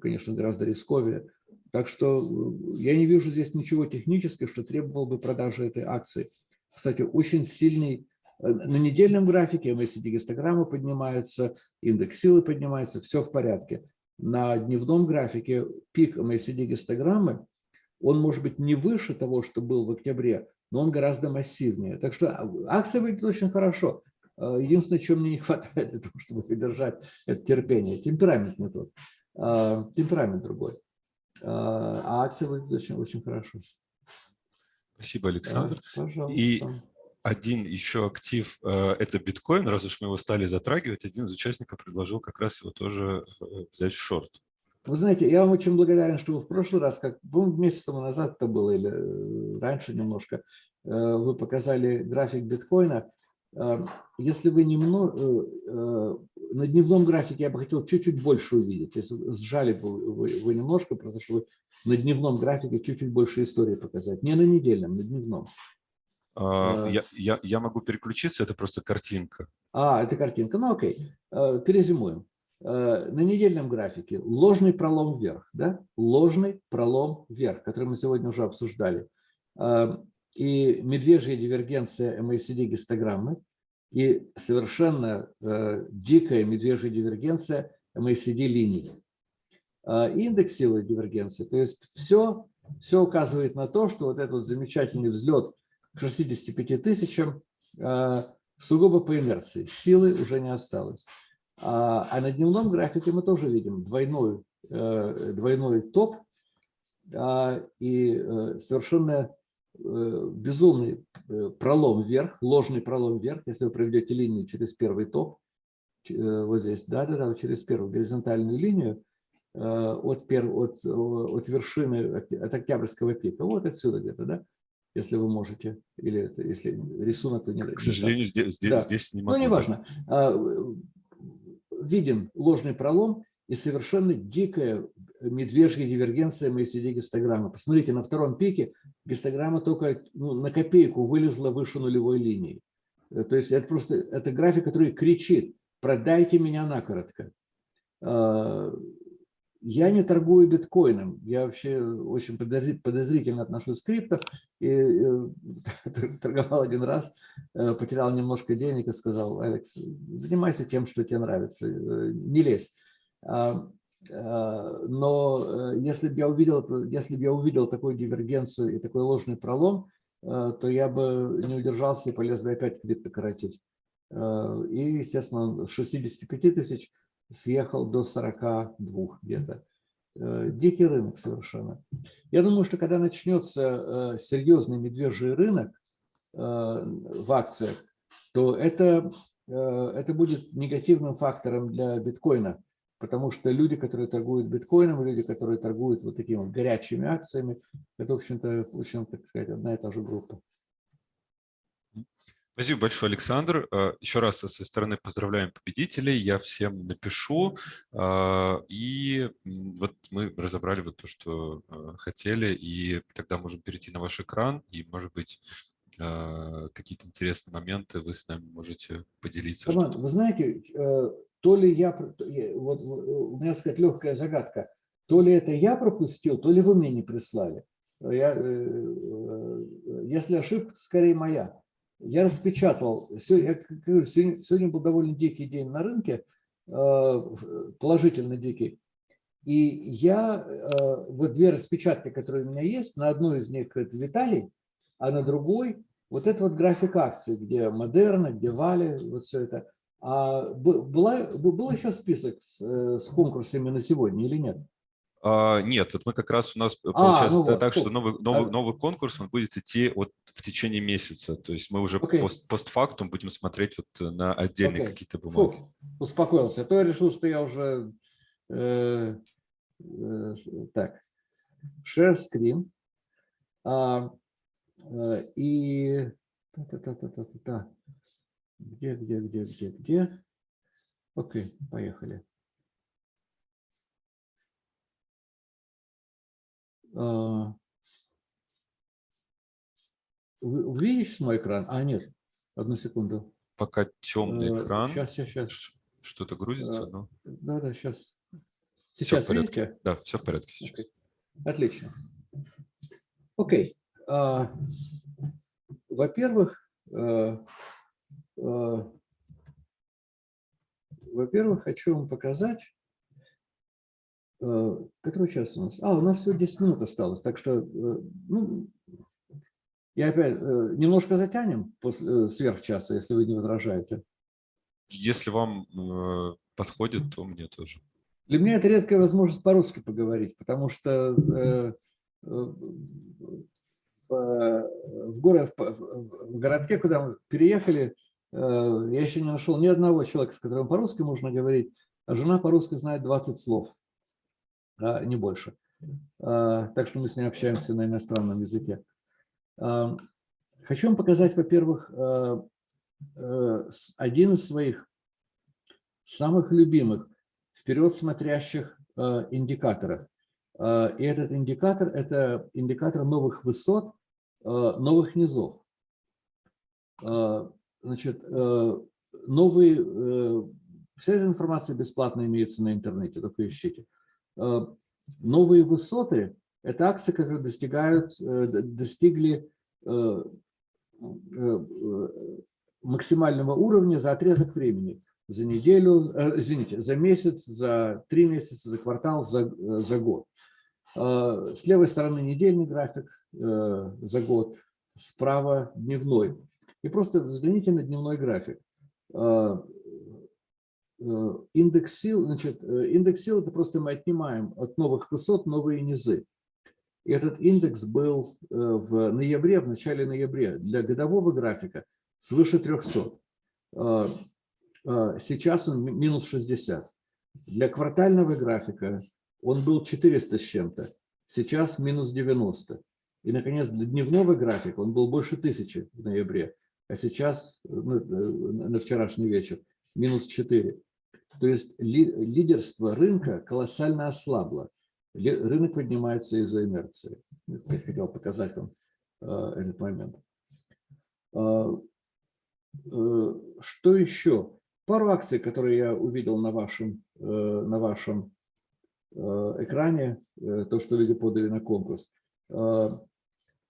S2: конечно, гораздо рисковее. Так что я не вижу здесь ничего технического, что требовало бы продажи этой акции. Кстати, очень сильный на недельном графике MACD-гистограмма поднимается, индекс силы поднимается, все в порядке на дневном графике пик MACD-гистограммы, он может быть не выше того, что был в октябре, но он гораздо массивнее. Так что акция выглядит очень хорошо. А, единственное, чем мне не *laughs* хватает для того, чтобы выдержать это терпение, темперамент не тот, а, темперамент другой. А, а акция выглядит очень, очень хорошо.
S1: Спасибо, Александр. Пожалуйста. И один еще актив э, – это биткоин. Раз уж мы его стали затрагивать, один из участников предложил как раз его тоже э, взять в шорт.
S2: Вы знаете, я вам очень благодарен, что вы в прошлый раз, как по месяц тому назад это было, или э, раньше немножко, вы показали график биткоина. Если вы немного, на дневном графике я бы хотел чуть-чуть больше увидеть. Если сжали бы вы, вы немножко, потому что вы на дневном графике чуть-чуть больше истории показать. Не на недельном, на дневном.
S1: А, я, я, я могу переключиться, это просто картинка.
S2: А, это картинка. Ну окей, э, перезимуем. Э, на недельном графике ложный пролом вверх, да? ложный пролом вверх, который мы сегодня уже обсуждали. Э, и медвежья дивергенция MACD-гистограммы, и совершенно дикая медвежья дивергенция MACD-линии. И силы дивергенции. То есть все, все указывает на то, что вот этот замечательный взлет – к 65 тысячам э, сугубо по инерции. Силы уже не осталось. А, а на дневном графике мы тоже видим двойной, э, двойной топ и э, совершенно безумный пролом вверх, ложный пролом вверх, если вы проведете линию через первый топ, вот здесь, да-да-да, через первую горизонтальную линию от, пер, от, от вершины, от октябрьского пика, вот отсюда где-то, да, если вы можете, или это, если рисунок, то не
S1: К сожалению, здесь, здесь, да. здесь не могу.
S2: Ну, неважно. А, виден ложный пролом и совершенно дикая медвежья дивергенция MACD-гистограммы. Посмотрите, на втором пике гистограмма только ну, на копейку вылезла выше нулевой линии. Э, то есть это просто это график, который кричит, продайте меня накоротко. Я не торгую биткоином, я вообще очень подозрительно отношусь к крипто. И э, *laughs* торговал один раз, э, потерял немножко денег и сказал, Алекс, занимайся тем, что тебе нравится, э, не лезь. А, но если бы я увидел, если бы я увидел такую дивергенцию и такой ложный пролом, то я бы не удержался и полез бы опять крипто коротить. И, естественно, 65 тысяч – съехал до 42 где-то. Э, дикий рынок совершенно. Я думаю, что когда начнется э, серьезный медвежий рынок э, в акциях, то это, это будет негативным фактором для биткоина, потому что люди, которые торгуют биткоином, люди, которые торгуют вот такими горячими акциями, это, в общем-то, очень, так сказать, одна и та же группа.
S1: Спасибо большое, Александр. А, Еще раз со своей стороны поздравляем победителей. Я всем напишу. А, и вот мы разобрали вот то, что а, хотели, и тогда можем перейти на ваш экран, и, может быть, какие-то интересные моменты вы с нами можете поделиться.
S2: Роман, вы знаете, э, то ли я, вот у меня, сказать, легкая загадка, то ли это я пропустил, то ли вы мне не прислали. Я, э, э, если ошибка, скорее моя я распечатал, сегодня, был довольно дикий день на рынке, э, положительно дикий, и я, э, вот две распечатки, которые у меня есть, на одной из них это Виталий, а на другой вот это вот график акций, где Модерна, где Вали, вот все это. А была, был еще список с, э, с конкурсами на сегодня или нет?
S1: А, нет, вот мы как раз у нас а, получается ну вот, так, что новый, новый, новый конкурс он будет идти вот в течение месяца. То есть мы уже okay. пост, постфактум будем смотреть вот на отдельные okay. какие-то бумаги. Фух,
S2: успокоился. А то я решил, что я уже... Э, э, так, share screen. А, э, и... Та -та -та. Где, где, где, где, где? Окей, поехали. А, видите мой экран? А, нет. Одну секунду.
S1: Пока темный экран,
S2: Сейчас, сейчас, сейчас.
S1: что-то грузится,
S2: Э,
S1: но
S2: Да, да, сейчас.
S1: всё в
S2: Сейчас
S1: порядке.
S2: видите?
S1: Да, все в порядке сейчас.
S2: Окей. Отлично. Окей. А, Во-первых, во-первых, хочу вам показать, который час у нас? А, у нас всего 10 минут осталось, так что, э, ну, я опять э, немножко затянем после, э, сверх часа, если вы не возражаете.
S1: Если вам э, подходит, то мне тоже.
S2: Для меня это редкая возможность по-русски поговорить, потому что э, э, в, в, горо- в- городке, куда мы переехали, э, я еще не нашел ни одного человека, с которым по-русски можно говорить, а жена по-русски знает 20 слов, а не больше. А, Так что мы с ней общаемся на иностранном языке. А, Хочу вам показать, во-первых, э, э, один из своих самых любимых вперед смотрящих э, индикаторов. И этот индикатор – это индикатор новых высот, новых низов. Значит, новые, э, вся эта информация бесплатно имеется на интернете, только ищите. Э, Новые высоты – это акции, которые достигают, э, достигли э, максимального уровня за отрезок времени за неделю, извините, за месяц, за три месяца, за квартал, за, за год. С левой стороны недельный график за год, справа дневной. И просто взгляните на дневной график. Э, Индекс сил, значит, э, индекс сил это просто мы отнимаем от новых высот новые низы. И этот индекс был э, в ноябре, в начале ноября для годового графика свыше 300. Э, э, Сейчас он ми- минус 60. Для квартального графика он был 400 с чем-то, сейчас минус 90. И, наконец, для дневного графика он был больше 1000 в ноябре, а сейчас, ну, на вчерашний вечер, минус 4. То есть ли- лидерство рынка колоссально ослабло. Рынок поднимается из-за инерции. Я хотел показать вам э, этот момент. Э, э, Что еще? Пару акций, которые я увидел на вашем, э, на вашем экране, то, что люди подали на конкурс. Э,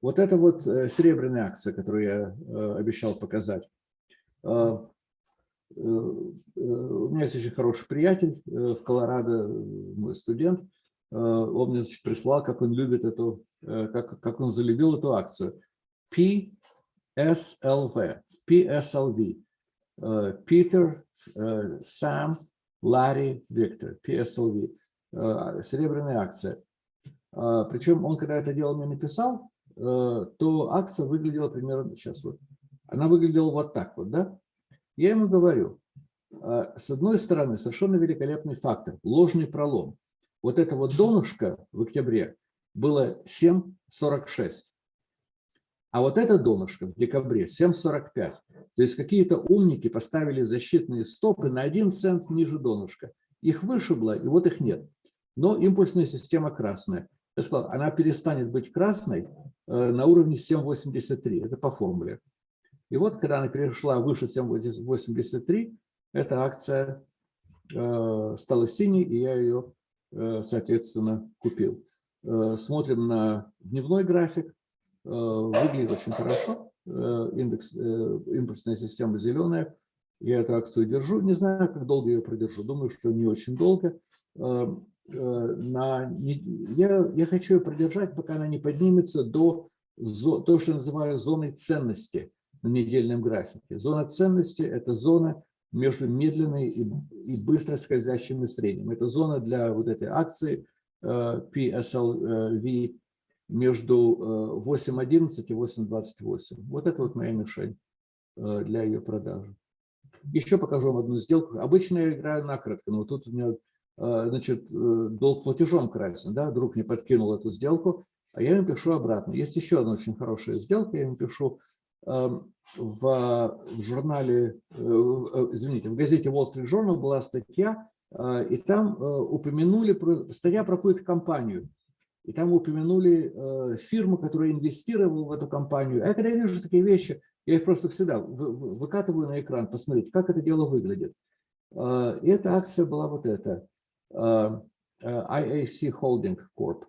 S2: Вот это вот серебряная акция, которую я обещал показать. Э, У меня есть очень хороший приятель э, в Колорадо, э, мой студент. Э, Он мне значит, прислал, как он любит эту, э, как, как он залюбил эту акцию. PSLV. PSLV. Э, Питер, э, Сам, Ларри, Виктор. PSLV. Э, Серебряная акция. Э, Причем он, когда это дело мне написал, э, то акция выглядела примерно, сейчас вот, она выглядела вот так вот, да? Я ему говорю, э, с одной стороны, совершенно великолепный фактор, ложный пролом. Вот это вот донышко в октябре было 7,46. А вот это донышко в декабре 7,45. То есть какие-то умники поставили защитные стопы на 1 цент ниже донышка. Их вышибло, и вот их нет. Но импульсная система красная. Я сказал, она перестанет быть красной э, на уровне 7,83. Это по формуле. И вот, когда она перешла выше 7,83, эта акция э, стала синей, и я ее, э, соответственно, купил. Э, Смотрим на дневной график. Выглядит очень хорошо. Индекс, импульсная система зеленая. Я эту акцию держу. Не знаю, как долго ее продержу. Думаю, что не очень долго. На, я, хочу ее продержать, пока она не поднимется до то, что называю зоной ценности на недельном графике. Зона ценности – это зона между медленной и, и быстро скользящим средним. Это зона для вот этой акции э, PSLV между э, 8.11 и 8.28. Вот это вот моя мишень э, для ее продажи. Еще покажу вам одну сделку. Обычно я играю накратко, но тут у меня э, значит, э, долг платежом красен. Да? Друг мне подкинул эту сделку, а я ему пишу обратно. Есть еще одна очень хорошая сделка, я ему пишу в, в журнале, э, э, извините, в газете Wall Street Journal была статья, э, и там э, упомянули, статья про какую-то компанию. и там упомянули э, фирму, которая инвестировала в эту компанию. А когда я вижу такие вещи, я их просто всегда выкатываю на экран, посмотреть, как это дело выглядит. Э, и эта акция была вот эта, э, IAC Holding Corp.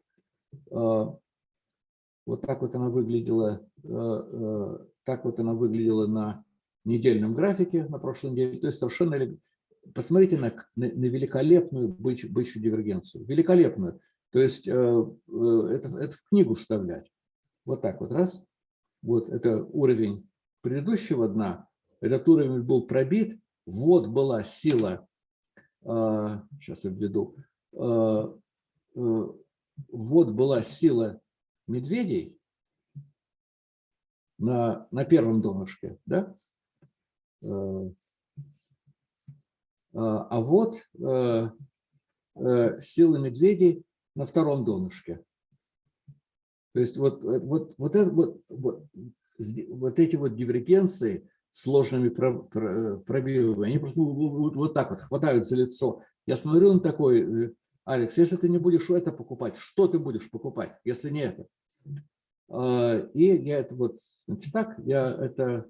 S2: Вот так вот она выглядела, так вот она выглядела на недельном графике на прошлой неделе. То есть совершенно... Посмотрите на, на, великолепную бычью, бычью дивергенцию. Великолепную. То есть э, э, это, это в книгу вставлять. Вот так вот, раз. Вот это уровень предыдущего дна. Этот уровень был пробит. Вот была сила, сейчас я введу, вот была сила медведей на, на первом донышке, да? А вот сила медведей на втором донышке. То есть вот, вот, вот, это, вот, вот, вот эти вот дивергенции сложными пробивами, они просто вот, вот так вот хватают за лицо. Я смотрю, он такой, э, Алекс, если ты не будешь это покупать, что ты будешь покупать, если не это? А, и я это вот, значит, так, я это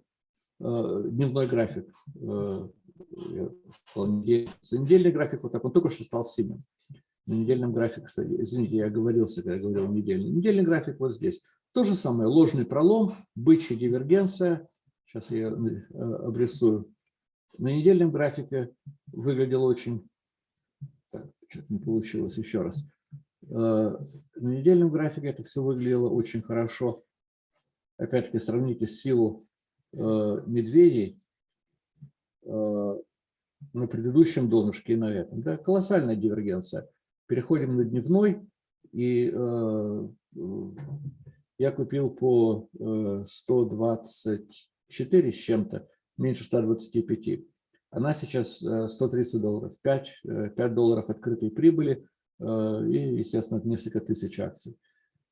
S2: э, дневной график, э, недельный график, вот так, он только что стал синим на недельном графике, кстати, извините, я оговорился, когда говорил недельный. Недельный график вот здесь. То же самое, ложный пролом, бычья дивергенция. Сейчас я обрисую. На недельном графике выглядел очень... Так, что-то не получилось еще раз. Э, на недельном графике это все выглядело очень хорошо. Опять-таки, сравните силу э, медведей на предыдущем донышке и на этом. Да? Колоссальная дивергенция. Переходим на дневной. И э, я купил по 124 э, с чем-то, меньше 125. Она сейчас 130 э, долларов, 5, 5 долларов открытой прибыли и, естественно, несколько тысяч акций.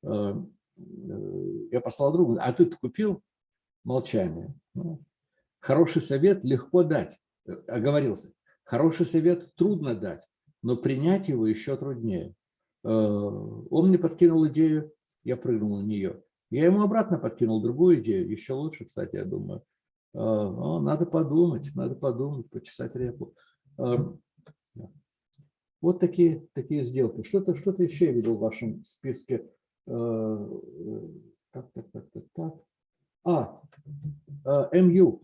S2: Я послал другу, а ты купил? Молчание. Ну, хороший совет легко дать, оговорился. Хороший совет трудно дать но принять его еще труднее. Э, он мне подкинул идею, я прыгнул на нее. Я ему обратно подкинул другую идею, еще лучше, кстати, я думаю. Э, надо подумать, надо подумать, почесать репу. Э, вот такие, такие сделки. Что-то что, -то, еще я видел в вашем списке. Так, так, так, так, так. А, МЮ.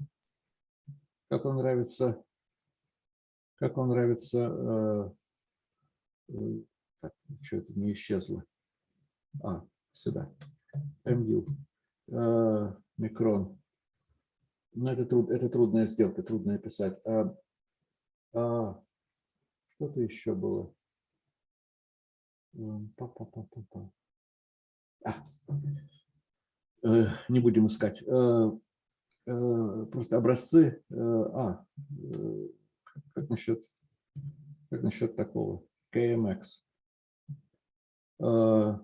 S2: Как вам нравится, как вам нравится так, что это не исчезло. А, сюда. МЮ. Э, микрон. Но ну, это, труд, это трудная сделка, трудно описать. А, а, Что-то еще было. Па -па -па -па -па. А, э, не будем искать. Э, э, просто образцы. Э, а, э, как насчет, как насчет такого? KMX, э,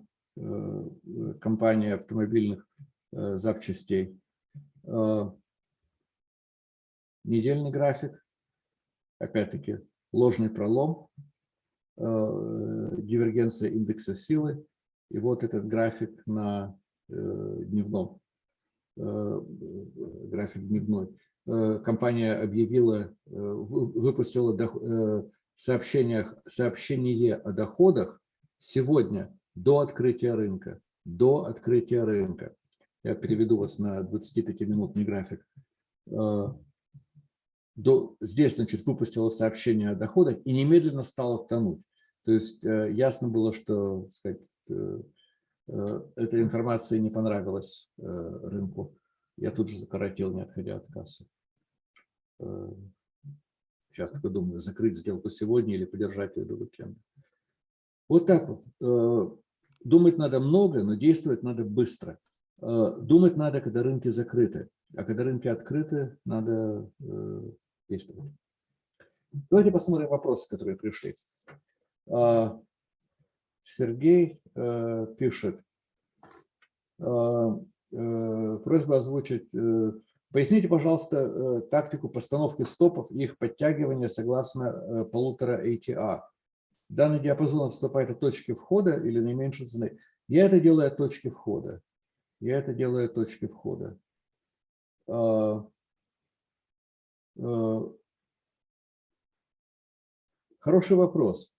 S2: компания автомобильных запчастей. Недельный график, опять-таки ложный пролом, дивергенция индекса силы, и вот этот график на дневном, график дневной. Компания объявила, выпустила сообщениях, сообщение о доходах сегодня до открытия рынка. До открытия рынка. Я переведу вас на 25-минутный график. Э, до, здесь, значит, выпустила сообщение о доходах и немедленно стала тонуть. То есть э, ясно было, что сказать, э, эта информация не понравилась рынку. Я тут же закоротил, не отходя от кассы. Сейчас только думаю, закрыть сделку сегодня или подержать ее до уикенда. Вот так вот. Э, думать надо много, но действовать надо быстро. Э, думать надо, когда рынки закрыты. А когда рынки открыты, надо э, действовать. Давайте посмотрим вопросы, которые пришли. Сергей пишет. Просьба озвучить Поясните, пожалуйста, э, тактику постановки стопов и их подтягивания согласно э, полутора ATA. Данный диапазон отступает от точки входа или наименьшей цены. Я это делаю от точки входа. Я это делаю от точки входа. А, хороший вопрос.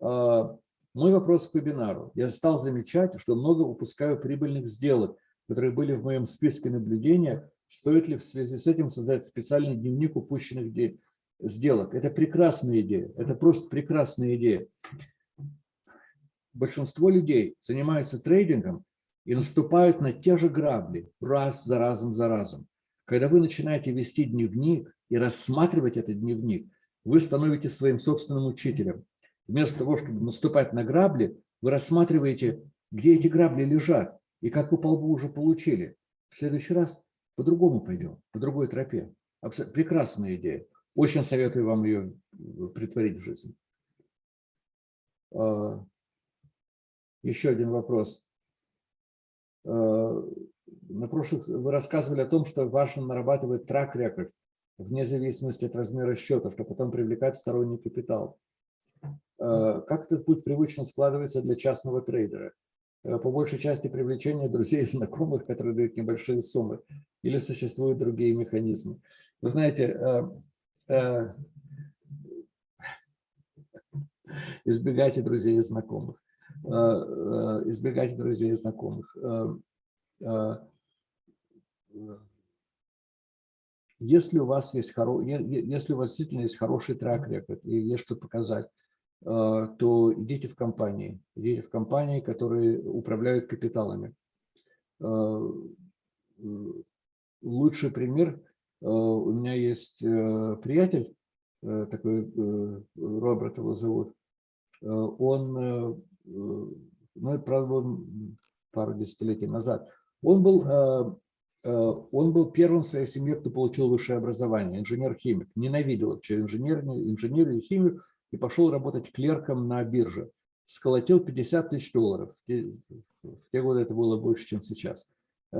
S2: А, мой вопрос к вебинару. Я стал замечать, что много упускаю прибыльных сделок, которые были в моем списке наблюдения. Стоит ли в связи с этим создать специальный дневник упущенных сделок? Это прекрасная идея. Это просто прекрасная идея. Большинство людей занимаются трейдингом и наступают на те же грабли раз за разом за разом. Когда вы начинаете вести дневник и рассматривать этот дневник, вы становитесь своим собственным учителем. Вместо того, чтобы наступать на грабли, вы рассматриваете, где эти грабли лежат и как вы по лбу уже получили. В следующий раз по-другому пойдем, по другой тропе. Прекрасная идея. Очень советую вам ее притворить в жизнь. А, еще один вопрос. Э, на прошлых вы рассказывали о том, что важно нарабатывать трак-рекорд вне зависимости от размера счета, чтобы потом привлекать сторонний капитал. Э, как этот путь привычно складывается для частного трейдера? Э, по большей части привлечения друзей и знакомых, которые дают небольшие суммы, или существуют другие механизмы. Вы знаете, избегайте друзей и знакомых. Э, э, избегать друзей и знакомых. Э, если у вас есть хоро... если у вас действительно есть хороший трек рекорд и есть что показать, то идите в компании, идите в компании, которые управляют капиталами. Лучший пример, у меня есть приятель, такой Роберт его зовут, он Э, ну, правда, пару десятилетий назад, он был, э, э, он был первым в своей семье, кто получил высшее образование, инженер-химик. Ненавидел вообще инженер, инженерию и химию и пошел работать клерком на бирже. Сколотил 50 тысяч долларов. В те, в те годы это было больше, чем сейчас.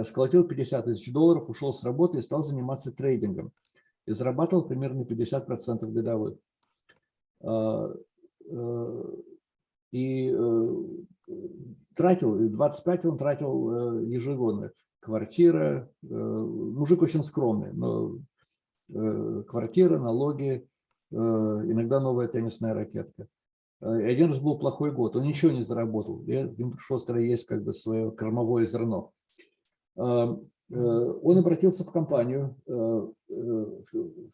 S2: Сколотил 50 тысяч долларов, ушел с работы и стал заниматься трейдингом. И зарабатывал примерно 50% годовых и э, тратил, 25 он тратил э, ежегодно. Квартира, э, мужик очень скромный, но квартира, налоги, иногда новая теннисная ракетка. И один раз был плохой год, он ничего не заработал, и ему пришлось есть как бы свое кормовое зерно. Он обратился в компанию в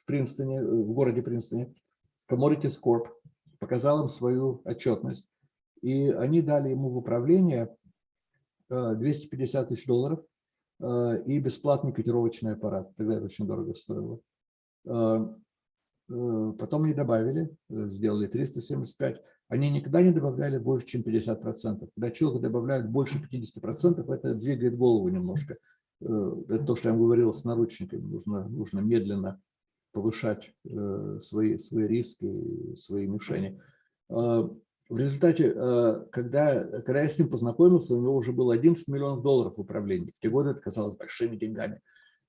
S2: Принстоне, в городе Принстоне, Commodities Corp, показал им свою отчетность. И они дали ему в управление 250 э, тысяч долларов э, и бесплатный котировочный аппарат. Тогда это очень дорого стоило. Э, потом они добавили, сделали 375. Они никогда не добавляли больше, чем 50%. Когда человек добавляет больше 50%, это двигает голову немножко. Это то, что я вам говорил с наручниками. Нужно, нужно медленно повышать свои, свои риски, свои мишени. В результате, э, когда, когда я с ним познакомился, у него уже было 11 миллионов долларов в управлении. В те годы это казалось большими деньгами.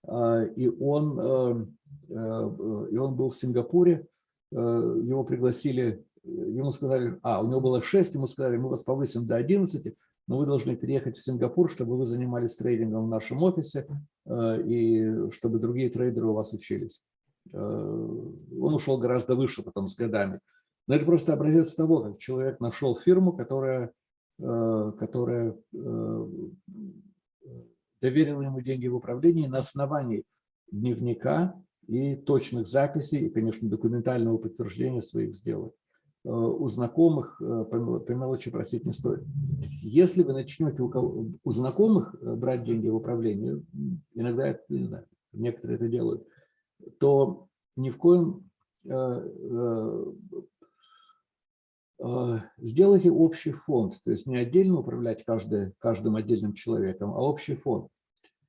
S2: А, и он, э, э, и он был в Сингапуре, его пригласили, ему сказали, а, у него было 6, ему сказали, мы вас повысим до 11, но вы должны переехать в Сингапур, чтобы вы занимались трейдингом в нашем офисе, и чтобы другие трейдеры у вас учились. Он ушел гораздо выше потом с годами. Но это просто образец того, как человек нашел фирму, которая, э, которая э, доверила ему деньги в управлении на основании дневника и точных записей, и, конечно, документального подтверждения своих сделок. Э, у знакомых по мелочи просить не стоит. Если вы начнете у, кого, у знакомых брать деньги в управлении, иногда, не знаю, некоторые это делают, то ни в коем сделайте общий фонд, то есть не отдельно управлять каждый, каждым отдельным человеком, а общий фонд.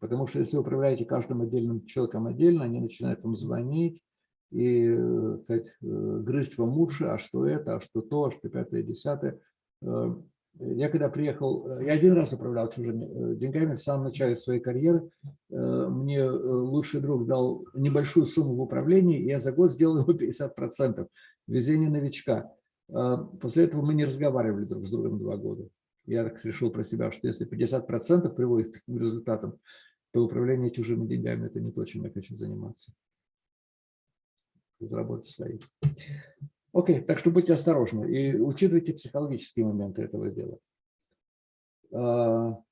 S2: Потому что если вы управляете каждым отдельным человеком отдельно, они начинают вам звонить и сказать, э, грызть вам уши, а что это, а что то, а что пятое, десятое. Э, я когда приехал, э, я один раз управлял чужими деньгами в самом начале своей карьеры. Мне лучший друг дал небольшую сумму в управлении, и я за год сделал ему 50%. Везение новичка. А, после этого мы не разговаривали друг с другом два года. я так решил про себя, что если 50% приводит к результатам, то управление чужими деньгами – это не то, чем я хочу заниматься. Заработать свои. Окей, так что будьте осторожны и учитывайте психологические моменты этого дела. А,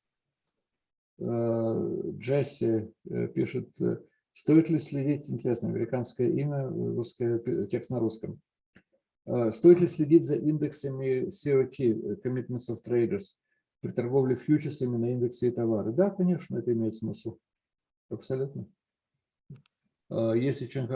S2: а, Джесси э, пишет, стоит ли следить, интересно, американское имя, русское, текст на русском. А, стоит ли следить за индексами COT, Commitments of Traders, при торговле фьючерсами на индексе и товары? Да, конечно, это имеет смысл. Абсолютно. Есть очень,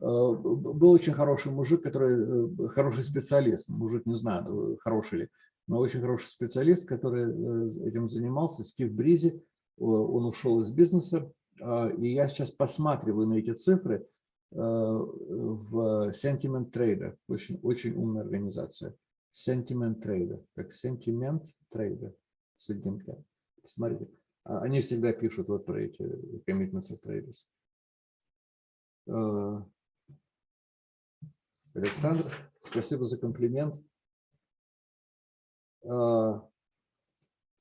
S2: был очень хороший мужик, который э, хороший специалист, мужик не знаю, хороший ли, но очень хороший специалист, который э, этим занимался, Стив Бризи, он ушел из бизнеса, и я сейчас посматриваю на эти цифры, Э, в Sentiment Trader, очень, очень умная организация. Sentiment Trader, как Sentiment Trader с одним Посмотрите, а, они всегда пишут вот про эти commitments of traders. Э, Александр, спасибо за комплимент.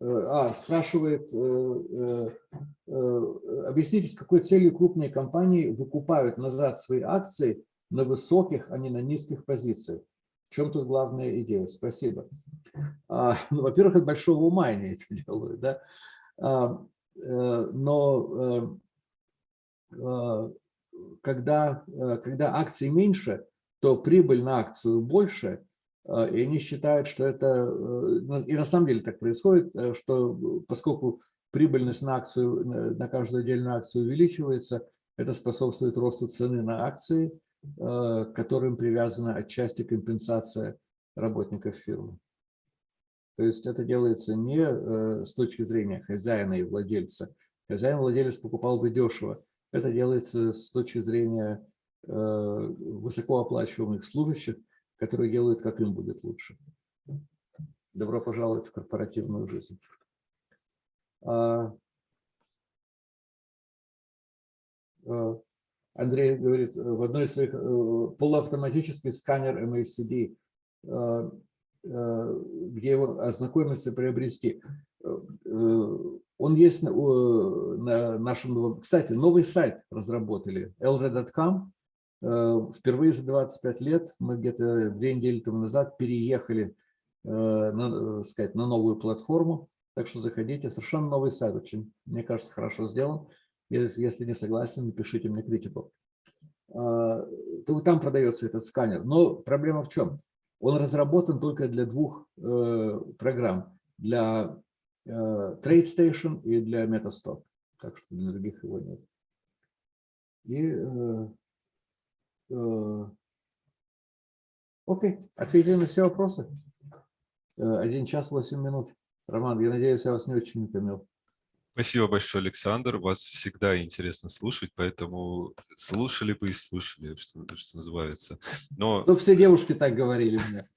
S2: А, спрашивает, э, э, э, объясните, с какой целью крупные компании выкупают назад свои акции на высоких, а не на низких позициях? В чем тут главная идея? Спасибо. А, ну, Во-первых, от большого ума они это *laughs* делают, да? А, но когда, когда акций меньше, то прибыль на акцию больше – и они считают, что это, э, и на самом деле так происходит, э, что поскольку прибыльность на акцию, на каждую отдельную акцию увеличивается, это способствует росту цены на акции, э, к которым привязана отчасти компенсация работников фирмы. То есть это делается не с точки зрения хозяина и владельца. Хозяин владелец покупал бы дешево. Это делается с точки зрения высокооплачиваемых служащих, которые делают, как им будет лучше. Добро пожаловать в корпоративную жизнь. А, а, Андрей говорит, в одной из своих э, полуавтоматический сканер MACD, э, э, где его ознакомиться, приобрести. Он есть на нашем... Кстати, новый сайт разработали, lred.com. Э, впервые за 25 лет мы где-то две недели тому назад переехали э, на, э, сказать, на новую платформу. Так что заходите. Совершенно новый сайт. Очень, мне кажется, хорошо сделан. Если не согласен, напишите мне критику. Там продается этот сканер. Но проблема в чем? Он разработан только для двух программ. Для TradeStation и для MetaStock. Так что для других его нет. И окей, ответили на все вопросы. Э, один час восемь минут. Роман, я надеюсь, я вас не очень утомил.
S1: Спасибо большое, Александр. Вас всегда интересно слушать, поэтому слушали бы и слушали, что, что называется.
S2: Но... Ну, все девушки так говорили мне.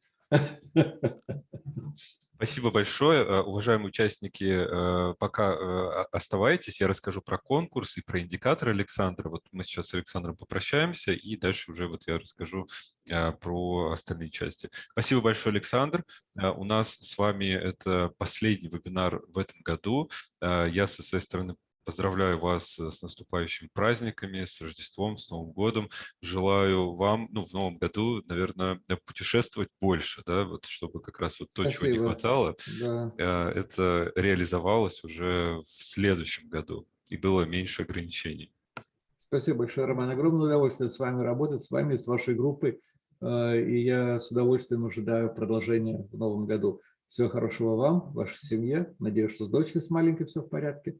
S1: Спасибо большое. Э, уважаемые участники, э, пока э, оставайтесь, я расскажу про конкурс и про индикаторы Александра. Вот мы сейчас с Александром попрощаемся, и дальше уже вот я расскажу про остальные части. Спасибо большое, Александр. У нас с вами это последний вебинар в этом году. Я со своей стороны Поздравляю вас э, с наступающими праздниками, с Рождеством, с Новым годом. Желаю вам ну, в новом году, наверное, э, путешествовать больше, да, вот, чтобы как раз вот то, Спасибо. чего не хватало, да. Э, это реализовалось уже в следующем году и было меньше ограничений.
S2: Спасибо большое, Роман. Огромное удовольствие с вами работать, с вами, с вашей группой. И я с удовольствием ожидаю продолжения в новом году. Всего хорошего вам, вашей семье. Надеюсь, что с дочкой с маленькой все в порядке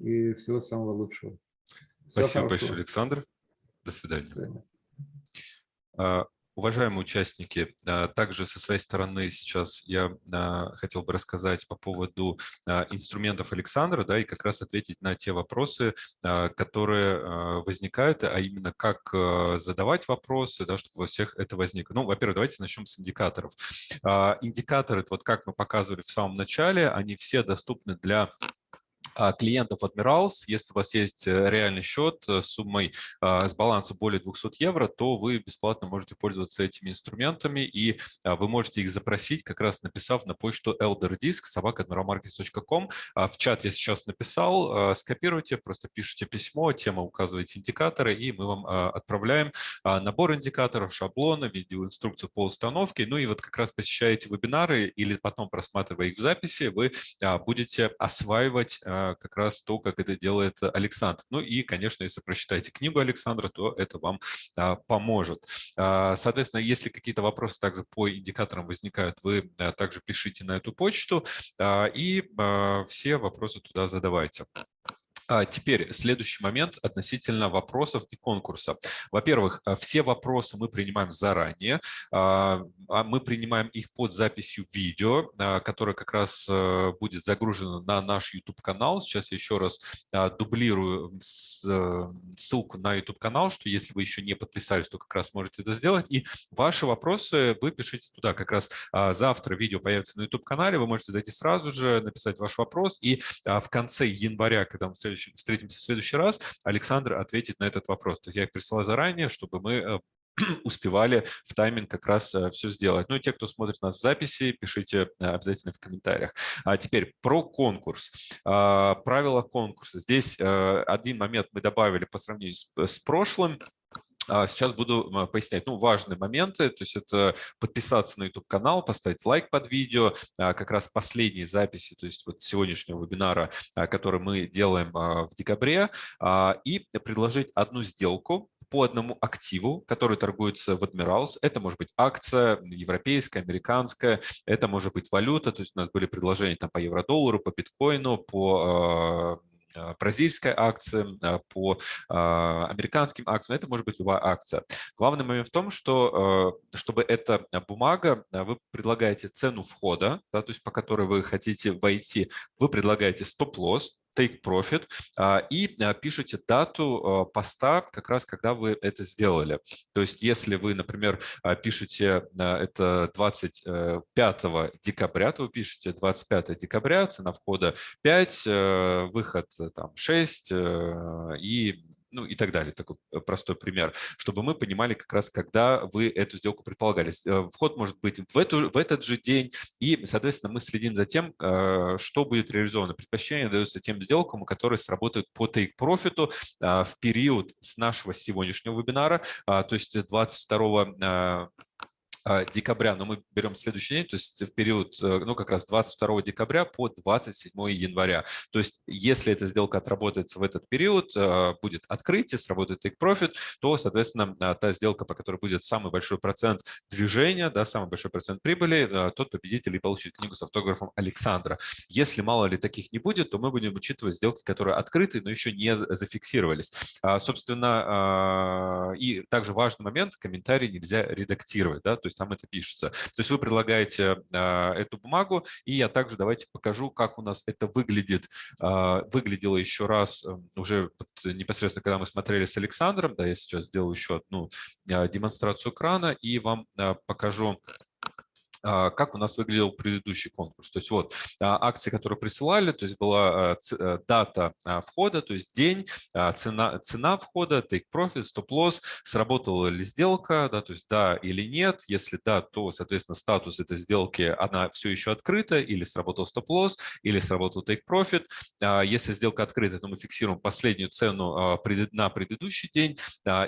S2: и всего самого лучшего.
S1: Всего Спасибо хорошего. большое, Александр. До свидания. До свидания. А, уважаемые участники, а, также со своей стороны сейчас я а, хотел бы рассказать по поводу инструментов Александра, да, и как раз ответить на те вопросы, которые возникают, а именно как задавать вопросы, да, чтобы у всех это возникло. Ну, во-первых, давайте начнем с индикаторов. Индикаторы, вот как мы показывали в самом начале, они все доступны для клиентов Admirals, если у вас есть э, реальный счет с суммой а, с баланса более 200 евро, то вы бесплатно можете пользоваться этими инструментами, и а, вы можете их запросить, как раз написав на почту elderdisk. В чат я сейчас написал, скопируйте, просто пишите письмо, тема указываете индикаторы, и мы вам отправляем набор индикаторов, шаблоны, видеоинструкцию по установке. Ну и вот как раз посещаете вебинары или потом просматривая их в записи, вы будете осваивать как раз то, как это делает Александр. Ну и, конечно, если прочитаете книгу Александра, то это вам а, поможет. А, соответственно, если какие-то вопросы также по индикаторам возникают, вы а, также пишите на эту почту и все вопросы туда задавайте. А теперь следующий момент относительно вопросов и конкурса. Во-первых, э, все вопросы мы принимаем заранее. А, а мы принимаем их под записью видео, которое как раз э, будет загружено на наш YouTube-канал. Сейчас я еще раз дублирую э, ссылку на YouTube-канал, что если вы еще не подписались, то как раз можете это сделать. И ваши вопросы вы пишите туда. Как раз завтра видео появится на YouTube-канале, вы можете зайти сразу же, написать ваш вопрос. И в конце января, когда мы следующий, встретимся в следующий раз, Александр ответит на этот вопрос. То есть я их присылал заранее, чтобы мы э, *clears throat* успевали в тайминг как раз э, все сделать. Ну и те, кто смотрит нас в записи, пишите э, обязательно в комментариях. А теперь про конкурс. А, правила конкурса. Здесь один момент мы добавили по сравнению с прошлым. А сейчас буду пояснять. Ну, важные моменты, то есть это подписаться на YouTube-канал, поставить лайк под видео, а, как раз последние записи, то есть вот сегодняшнего вебинара, а, который мы делаем в декабре, и предложить одну сделку по одному активу, который торгуется в Admirals. Это может быть акция европейская, американская, это может быть валюта, то есть у нас были предложения там по евро-доллару, по биткоину, по бразильская акция, э, по а, американским акциям, это может быть любая акция. Главный момент в том, что чтобы эта бумага, вы предлагаете цену входа, да, то есть по которой вы хотите войти, вы предлагаете стоп-лосс, take profit а, и а, пишите дату а, поста, как раз когда вы это сделали. То есть если вы, например, пишете это 25 декабря, то вы пишете 25 декабря, цена входа 5, выход там 6 и ну и так далее. Такой э, простой пример, чтобы мы понимали как раз, когда вы эту сделку предполагали. Э, вход может быть в, эту, в этот же день, и, соответственно, мы следим за тем, э, что будет реализовано. Предпочтение дается тем сделкам, которые сработают по take-profit в период с нашего сегодняшнего вебинара, то есть 22 а, декабря, но мы берем следующий день, то есть в период, э, ну, как раз 22 декабря по 27 января. То есть если эта сделка отработается в этот период, э, будет открытие, сработает take profit, то, соответственно, а, та сделка, по которой будет самый большой процент движения, да, самый большой процент прибыли, тот победитель и получит книгу с автографом Александра. Если мало ли таких не будет, то мы будем учитывать сделки, которые открыты, но еще не зафиксировались. А, собственно, и также важный момент, комментарий нельзя редактировать, да, то есть там это пишется. То есть вы предлагаете а, эту бумагу, и я также давайте покажу, как у нас это выглядит. А, выглядело еще раз эм, уже непосредственно, когда мы смотрели с Александром. Да, я сейчас сделаю еще одну а, демонстрацию экрана и вам покажу как у нас выглядел предыдущий конкурс. То есть вот а, акции, которые присылали, то есть была а, э, дата входа, то есть день, цена, цена входа, take profit, stop-loss, сработала ли сделка, да, то есть да или нет. Если да, то, соответственно, статус этой сделки, она все еще открыта, или сработал stop-loss, или сработал take profit. Если сделка открыта, то мы фиксируем последнюю цену на предыдущий день,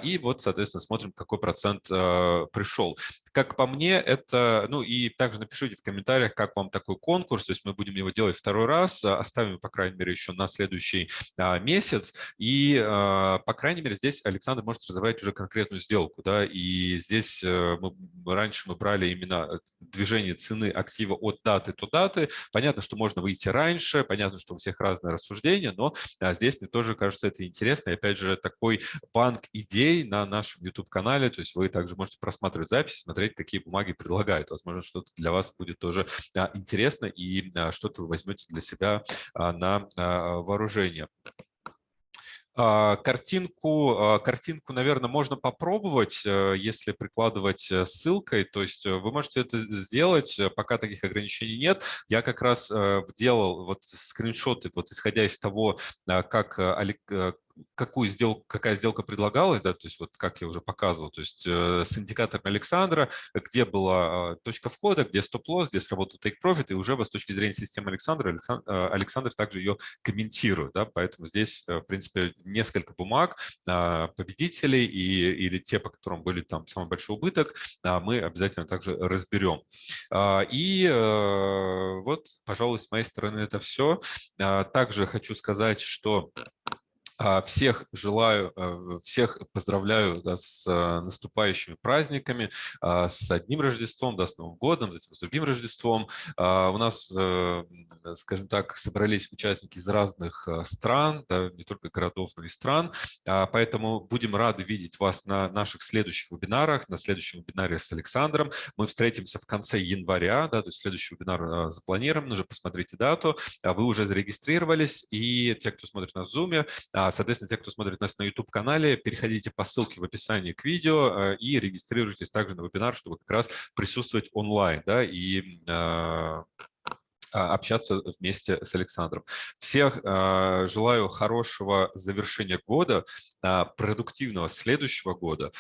S1: и вот, соответственно, смотрим, какой процент пришел. Как по мне, это, ну и также напишите в комментариях, как вам такой конкурс, то есть мы будем его делать второй раз, а, оставим, по крайней мере, еще на следующий а, месяц, и, а, по крайней мере, здесь Александр может разобрать уже конкретную сделку, да, и здесь э, мы, раньше мы брали именно движение цены актива от даты до даты, понятно, что можно выйти раньше, понятно, что у всех разные рассуждения, но здесь мне тоже кажется это интересно, и опять же, такой банк идей на нашем YouTube-канале, то есть вы также можете просматривать записи, смотреть, какие бумаги предлагают. Возможно, что-то для вас будет тоже а, интересно и а, что-то вы возьмете для себя а, на вооружение. Картинку, картинку, наверное, можно попробовать, э, если прикладывать э, ссылкой. То есть вы можете это сделать, пока таких ограничений нет. Я как раз делал вот скриншоты, вот исходя из того, как какую сделку, какая сделка предлагалась, да, то есть вот как я уже показывал, то есть э, с индикатором Александра, где была э, точка входа, где стоп-лосс, где сработал take profit, и уже с точки зрения системы Александра, Александр, э, Александр также ее комментирует, да, поэтому здесь, э, в принципе, несколько бумаг э, победителей и, или те, по которым были там самый большой убыток, э, мы обязательно также разберем. Э, и э, вот, пожалуй, с моей стороны это все. Э, также хочу сказать, что а, всех желаю, э, всех поздравляю да, с э, наступающими праздниками, а, с одним Рождеством, да, с Новым годом, затем с другим Рождеством. А, у нас, э, скажем так, собрались участники из разных стран, да, не только городов, но и стран, поэтому будем рады видеть вас на наших следующих вебинарах, на следующем вебинаре с Александром. Мы встретимся в конце января, да, то есть следующий вебинар запланирован, уже посмотрите дату. Вы уже зарегистрировались, и те, кто смотрит на Zoom, а, соответственно, те, кто смотрит нас на YouTube-канале, переходите по ссылке в описании к видео э, и регистрируйтесь также на вебинар, чтобы как раз присутствовать онлайн да, и а, а, общаться вместе с Александром. Всех а, желаю хорошего завершения года, а, продуктивного следующего года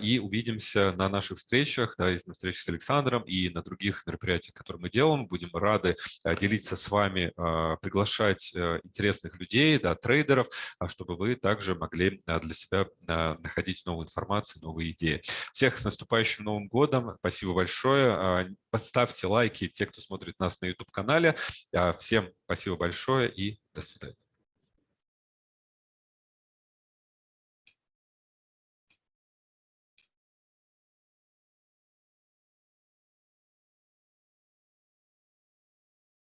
S1: и увидимся на наших встречах, да, на встречах с Александром и на других мероприятиях, которые мы делаем. Будем рады делиться с вами, приглашать э, интересных людей, да, трейдеров, чтобы вы также могли для себя находить новую информацию, новые идеи. Всех с наступающим Новым годом. Спасибо большое. Поставьте лайки те, кто смотрит нас на YouTube-канале канале. А, всем спасибо большое и до свидания.